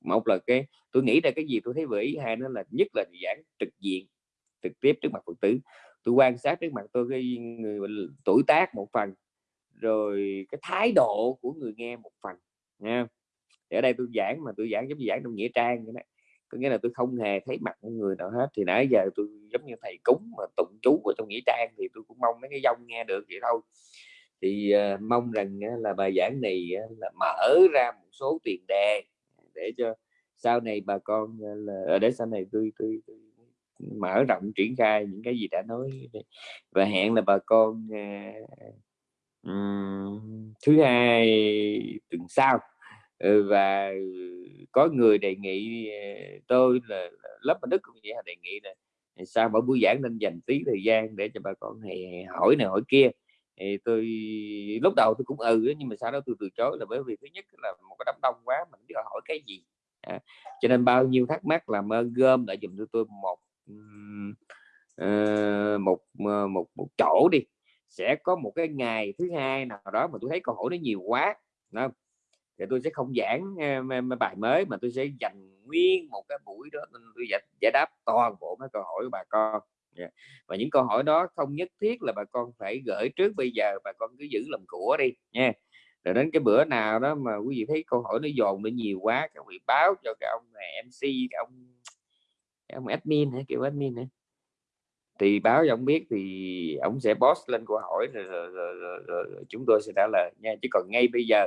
Một là cái tôi nghĩ ra cái gì tôi thấy vừa ý hai nữa là nhất là giảng trực diện trực tiếp trước mặt phật tử tôi quan sát trước mặt tôi cái người tuổi tác một phần rồi cái thái độ của người nghe một phần nha ở đây tôi giảng mà tôi giảng giống như giảng trong nghĩa trang vậy đó. Có nghĩa là tôi không hề thấy mặt của người nào hết. Thì nãy giờ tôi giống như thầy cúng mà tụng chú ở trong nghĩa trang thì tôi cũng mong mấy cái dông nghe được vậy thôi. Thì uh, mong rằng uh, là bài giảng này uh, là mở ra một số tiền đề để cho sau này bà con uh, là ở để sau này tôi tôi, tôi mở rộng triển khai những cái gì đã nói và hẹn là bà con um, thứ hai tuần sau ừ, và có người đề nghị à, tôi là lớp đức cũng vậy đề nghị là à, sao mỗi buổi giảng nên dành tí thời gian để cho bà con này hỏi này hỏi kia. Thì tôi lúc đầu tôi cũng ừ nhưng mà sau đó tôi từ chối là bởi vì thứ nhất là một cái đám đông quá mình biết hỏi cái gì. À, cho nên bao nhiêu thắc mắc làm ơn gom lại dùm cho tôi một uh, một ờ, một một chỗ đi sẽ có một cái ngày thứ hai nào đó mà tôi thấy câu hỏi nó nhiều quá không? thì tôi sẽ không giảng uh, bài mới mà tôi sẽ dành nguyên một cái buổi đó tôi giải, giải đáp toàn bộ mấy câu hỏi của bà con yeah. và những câu hỏi đó không nhất thiết là bà con phải gửi trước bây giờ bà con cứ giữ làm của đi nha rồi đến cái bữa nào đó mà quý vị thấy câu hỏi nó dồn nó nhiều quá các vị báo cho cái ông này MC cái ông ông admin hay kiểu admin này thì báo cho ông biết thì ông sẽ post lên câu hỏi rồi, rồi, rồi, rồi, rồi chúng tôi sẽ trả lời nha. Chứ còn ngay bây giờ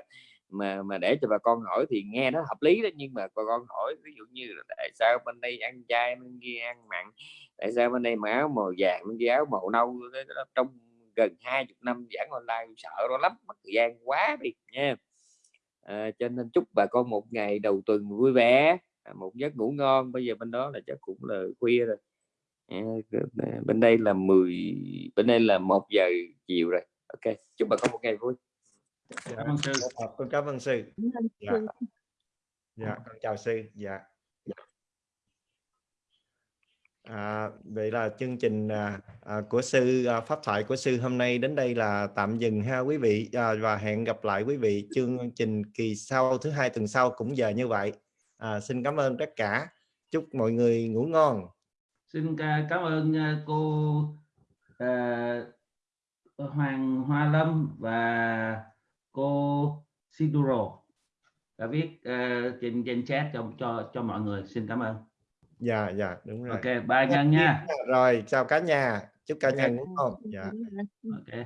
mà mà để cho bà con hỏi thì nghe nó hợp lý đó. Nhưng mà bà con hỏi ví dụ như là tại sao bên đây ăn chay bên kia ăn mặn? Tại sao bên đây mà áo màu vàng bên kia áo màu nâu? Trong gần hai chục năm giảng online sợ đó lắm mất thời gian quá đi nha. À, cho nên chúc bà con một ngày đầu tuần vui vẻ một giấc ngủ ngon bây giờ bên đó là chắc cũng là khuya rồi. À, bên đây là 10 bên đây là một giờ chiều rồi. Ok chúc bà con một ngày vui. Dạ, cảm ơn sư. Con cảm ơn sư. Dạ. dạ con chào sư. Dạ. À, vậy là chương trình à, à, của sư à, pháp thoại của sư hôm nay đến đây là tạm dừng ha quý vị. À, và hẹn gặp lại quý vị chương trình kỳ sau thứ hai tuần sau cũng giờ như vậy. À, xin cảm ơn tất cả. Chúc mọi người ngủ ngon. Xin cảm ơn à, cô uh, Hoàng Hoa Lâm và cô Siduro đã viết uh, trên trên chat cho cho cho mọi người. Xin cảm ơn. Dạ dạ đúng rồi. Ok bye nhân nha. Rồi chào cả nhà. Chúc cả nhà ngủ ngon. Dạ. Ok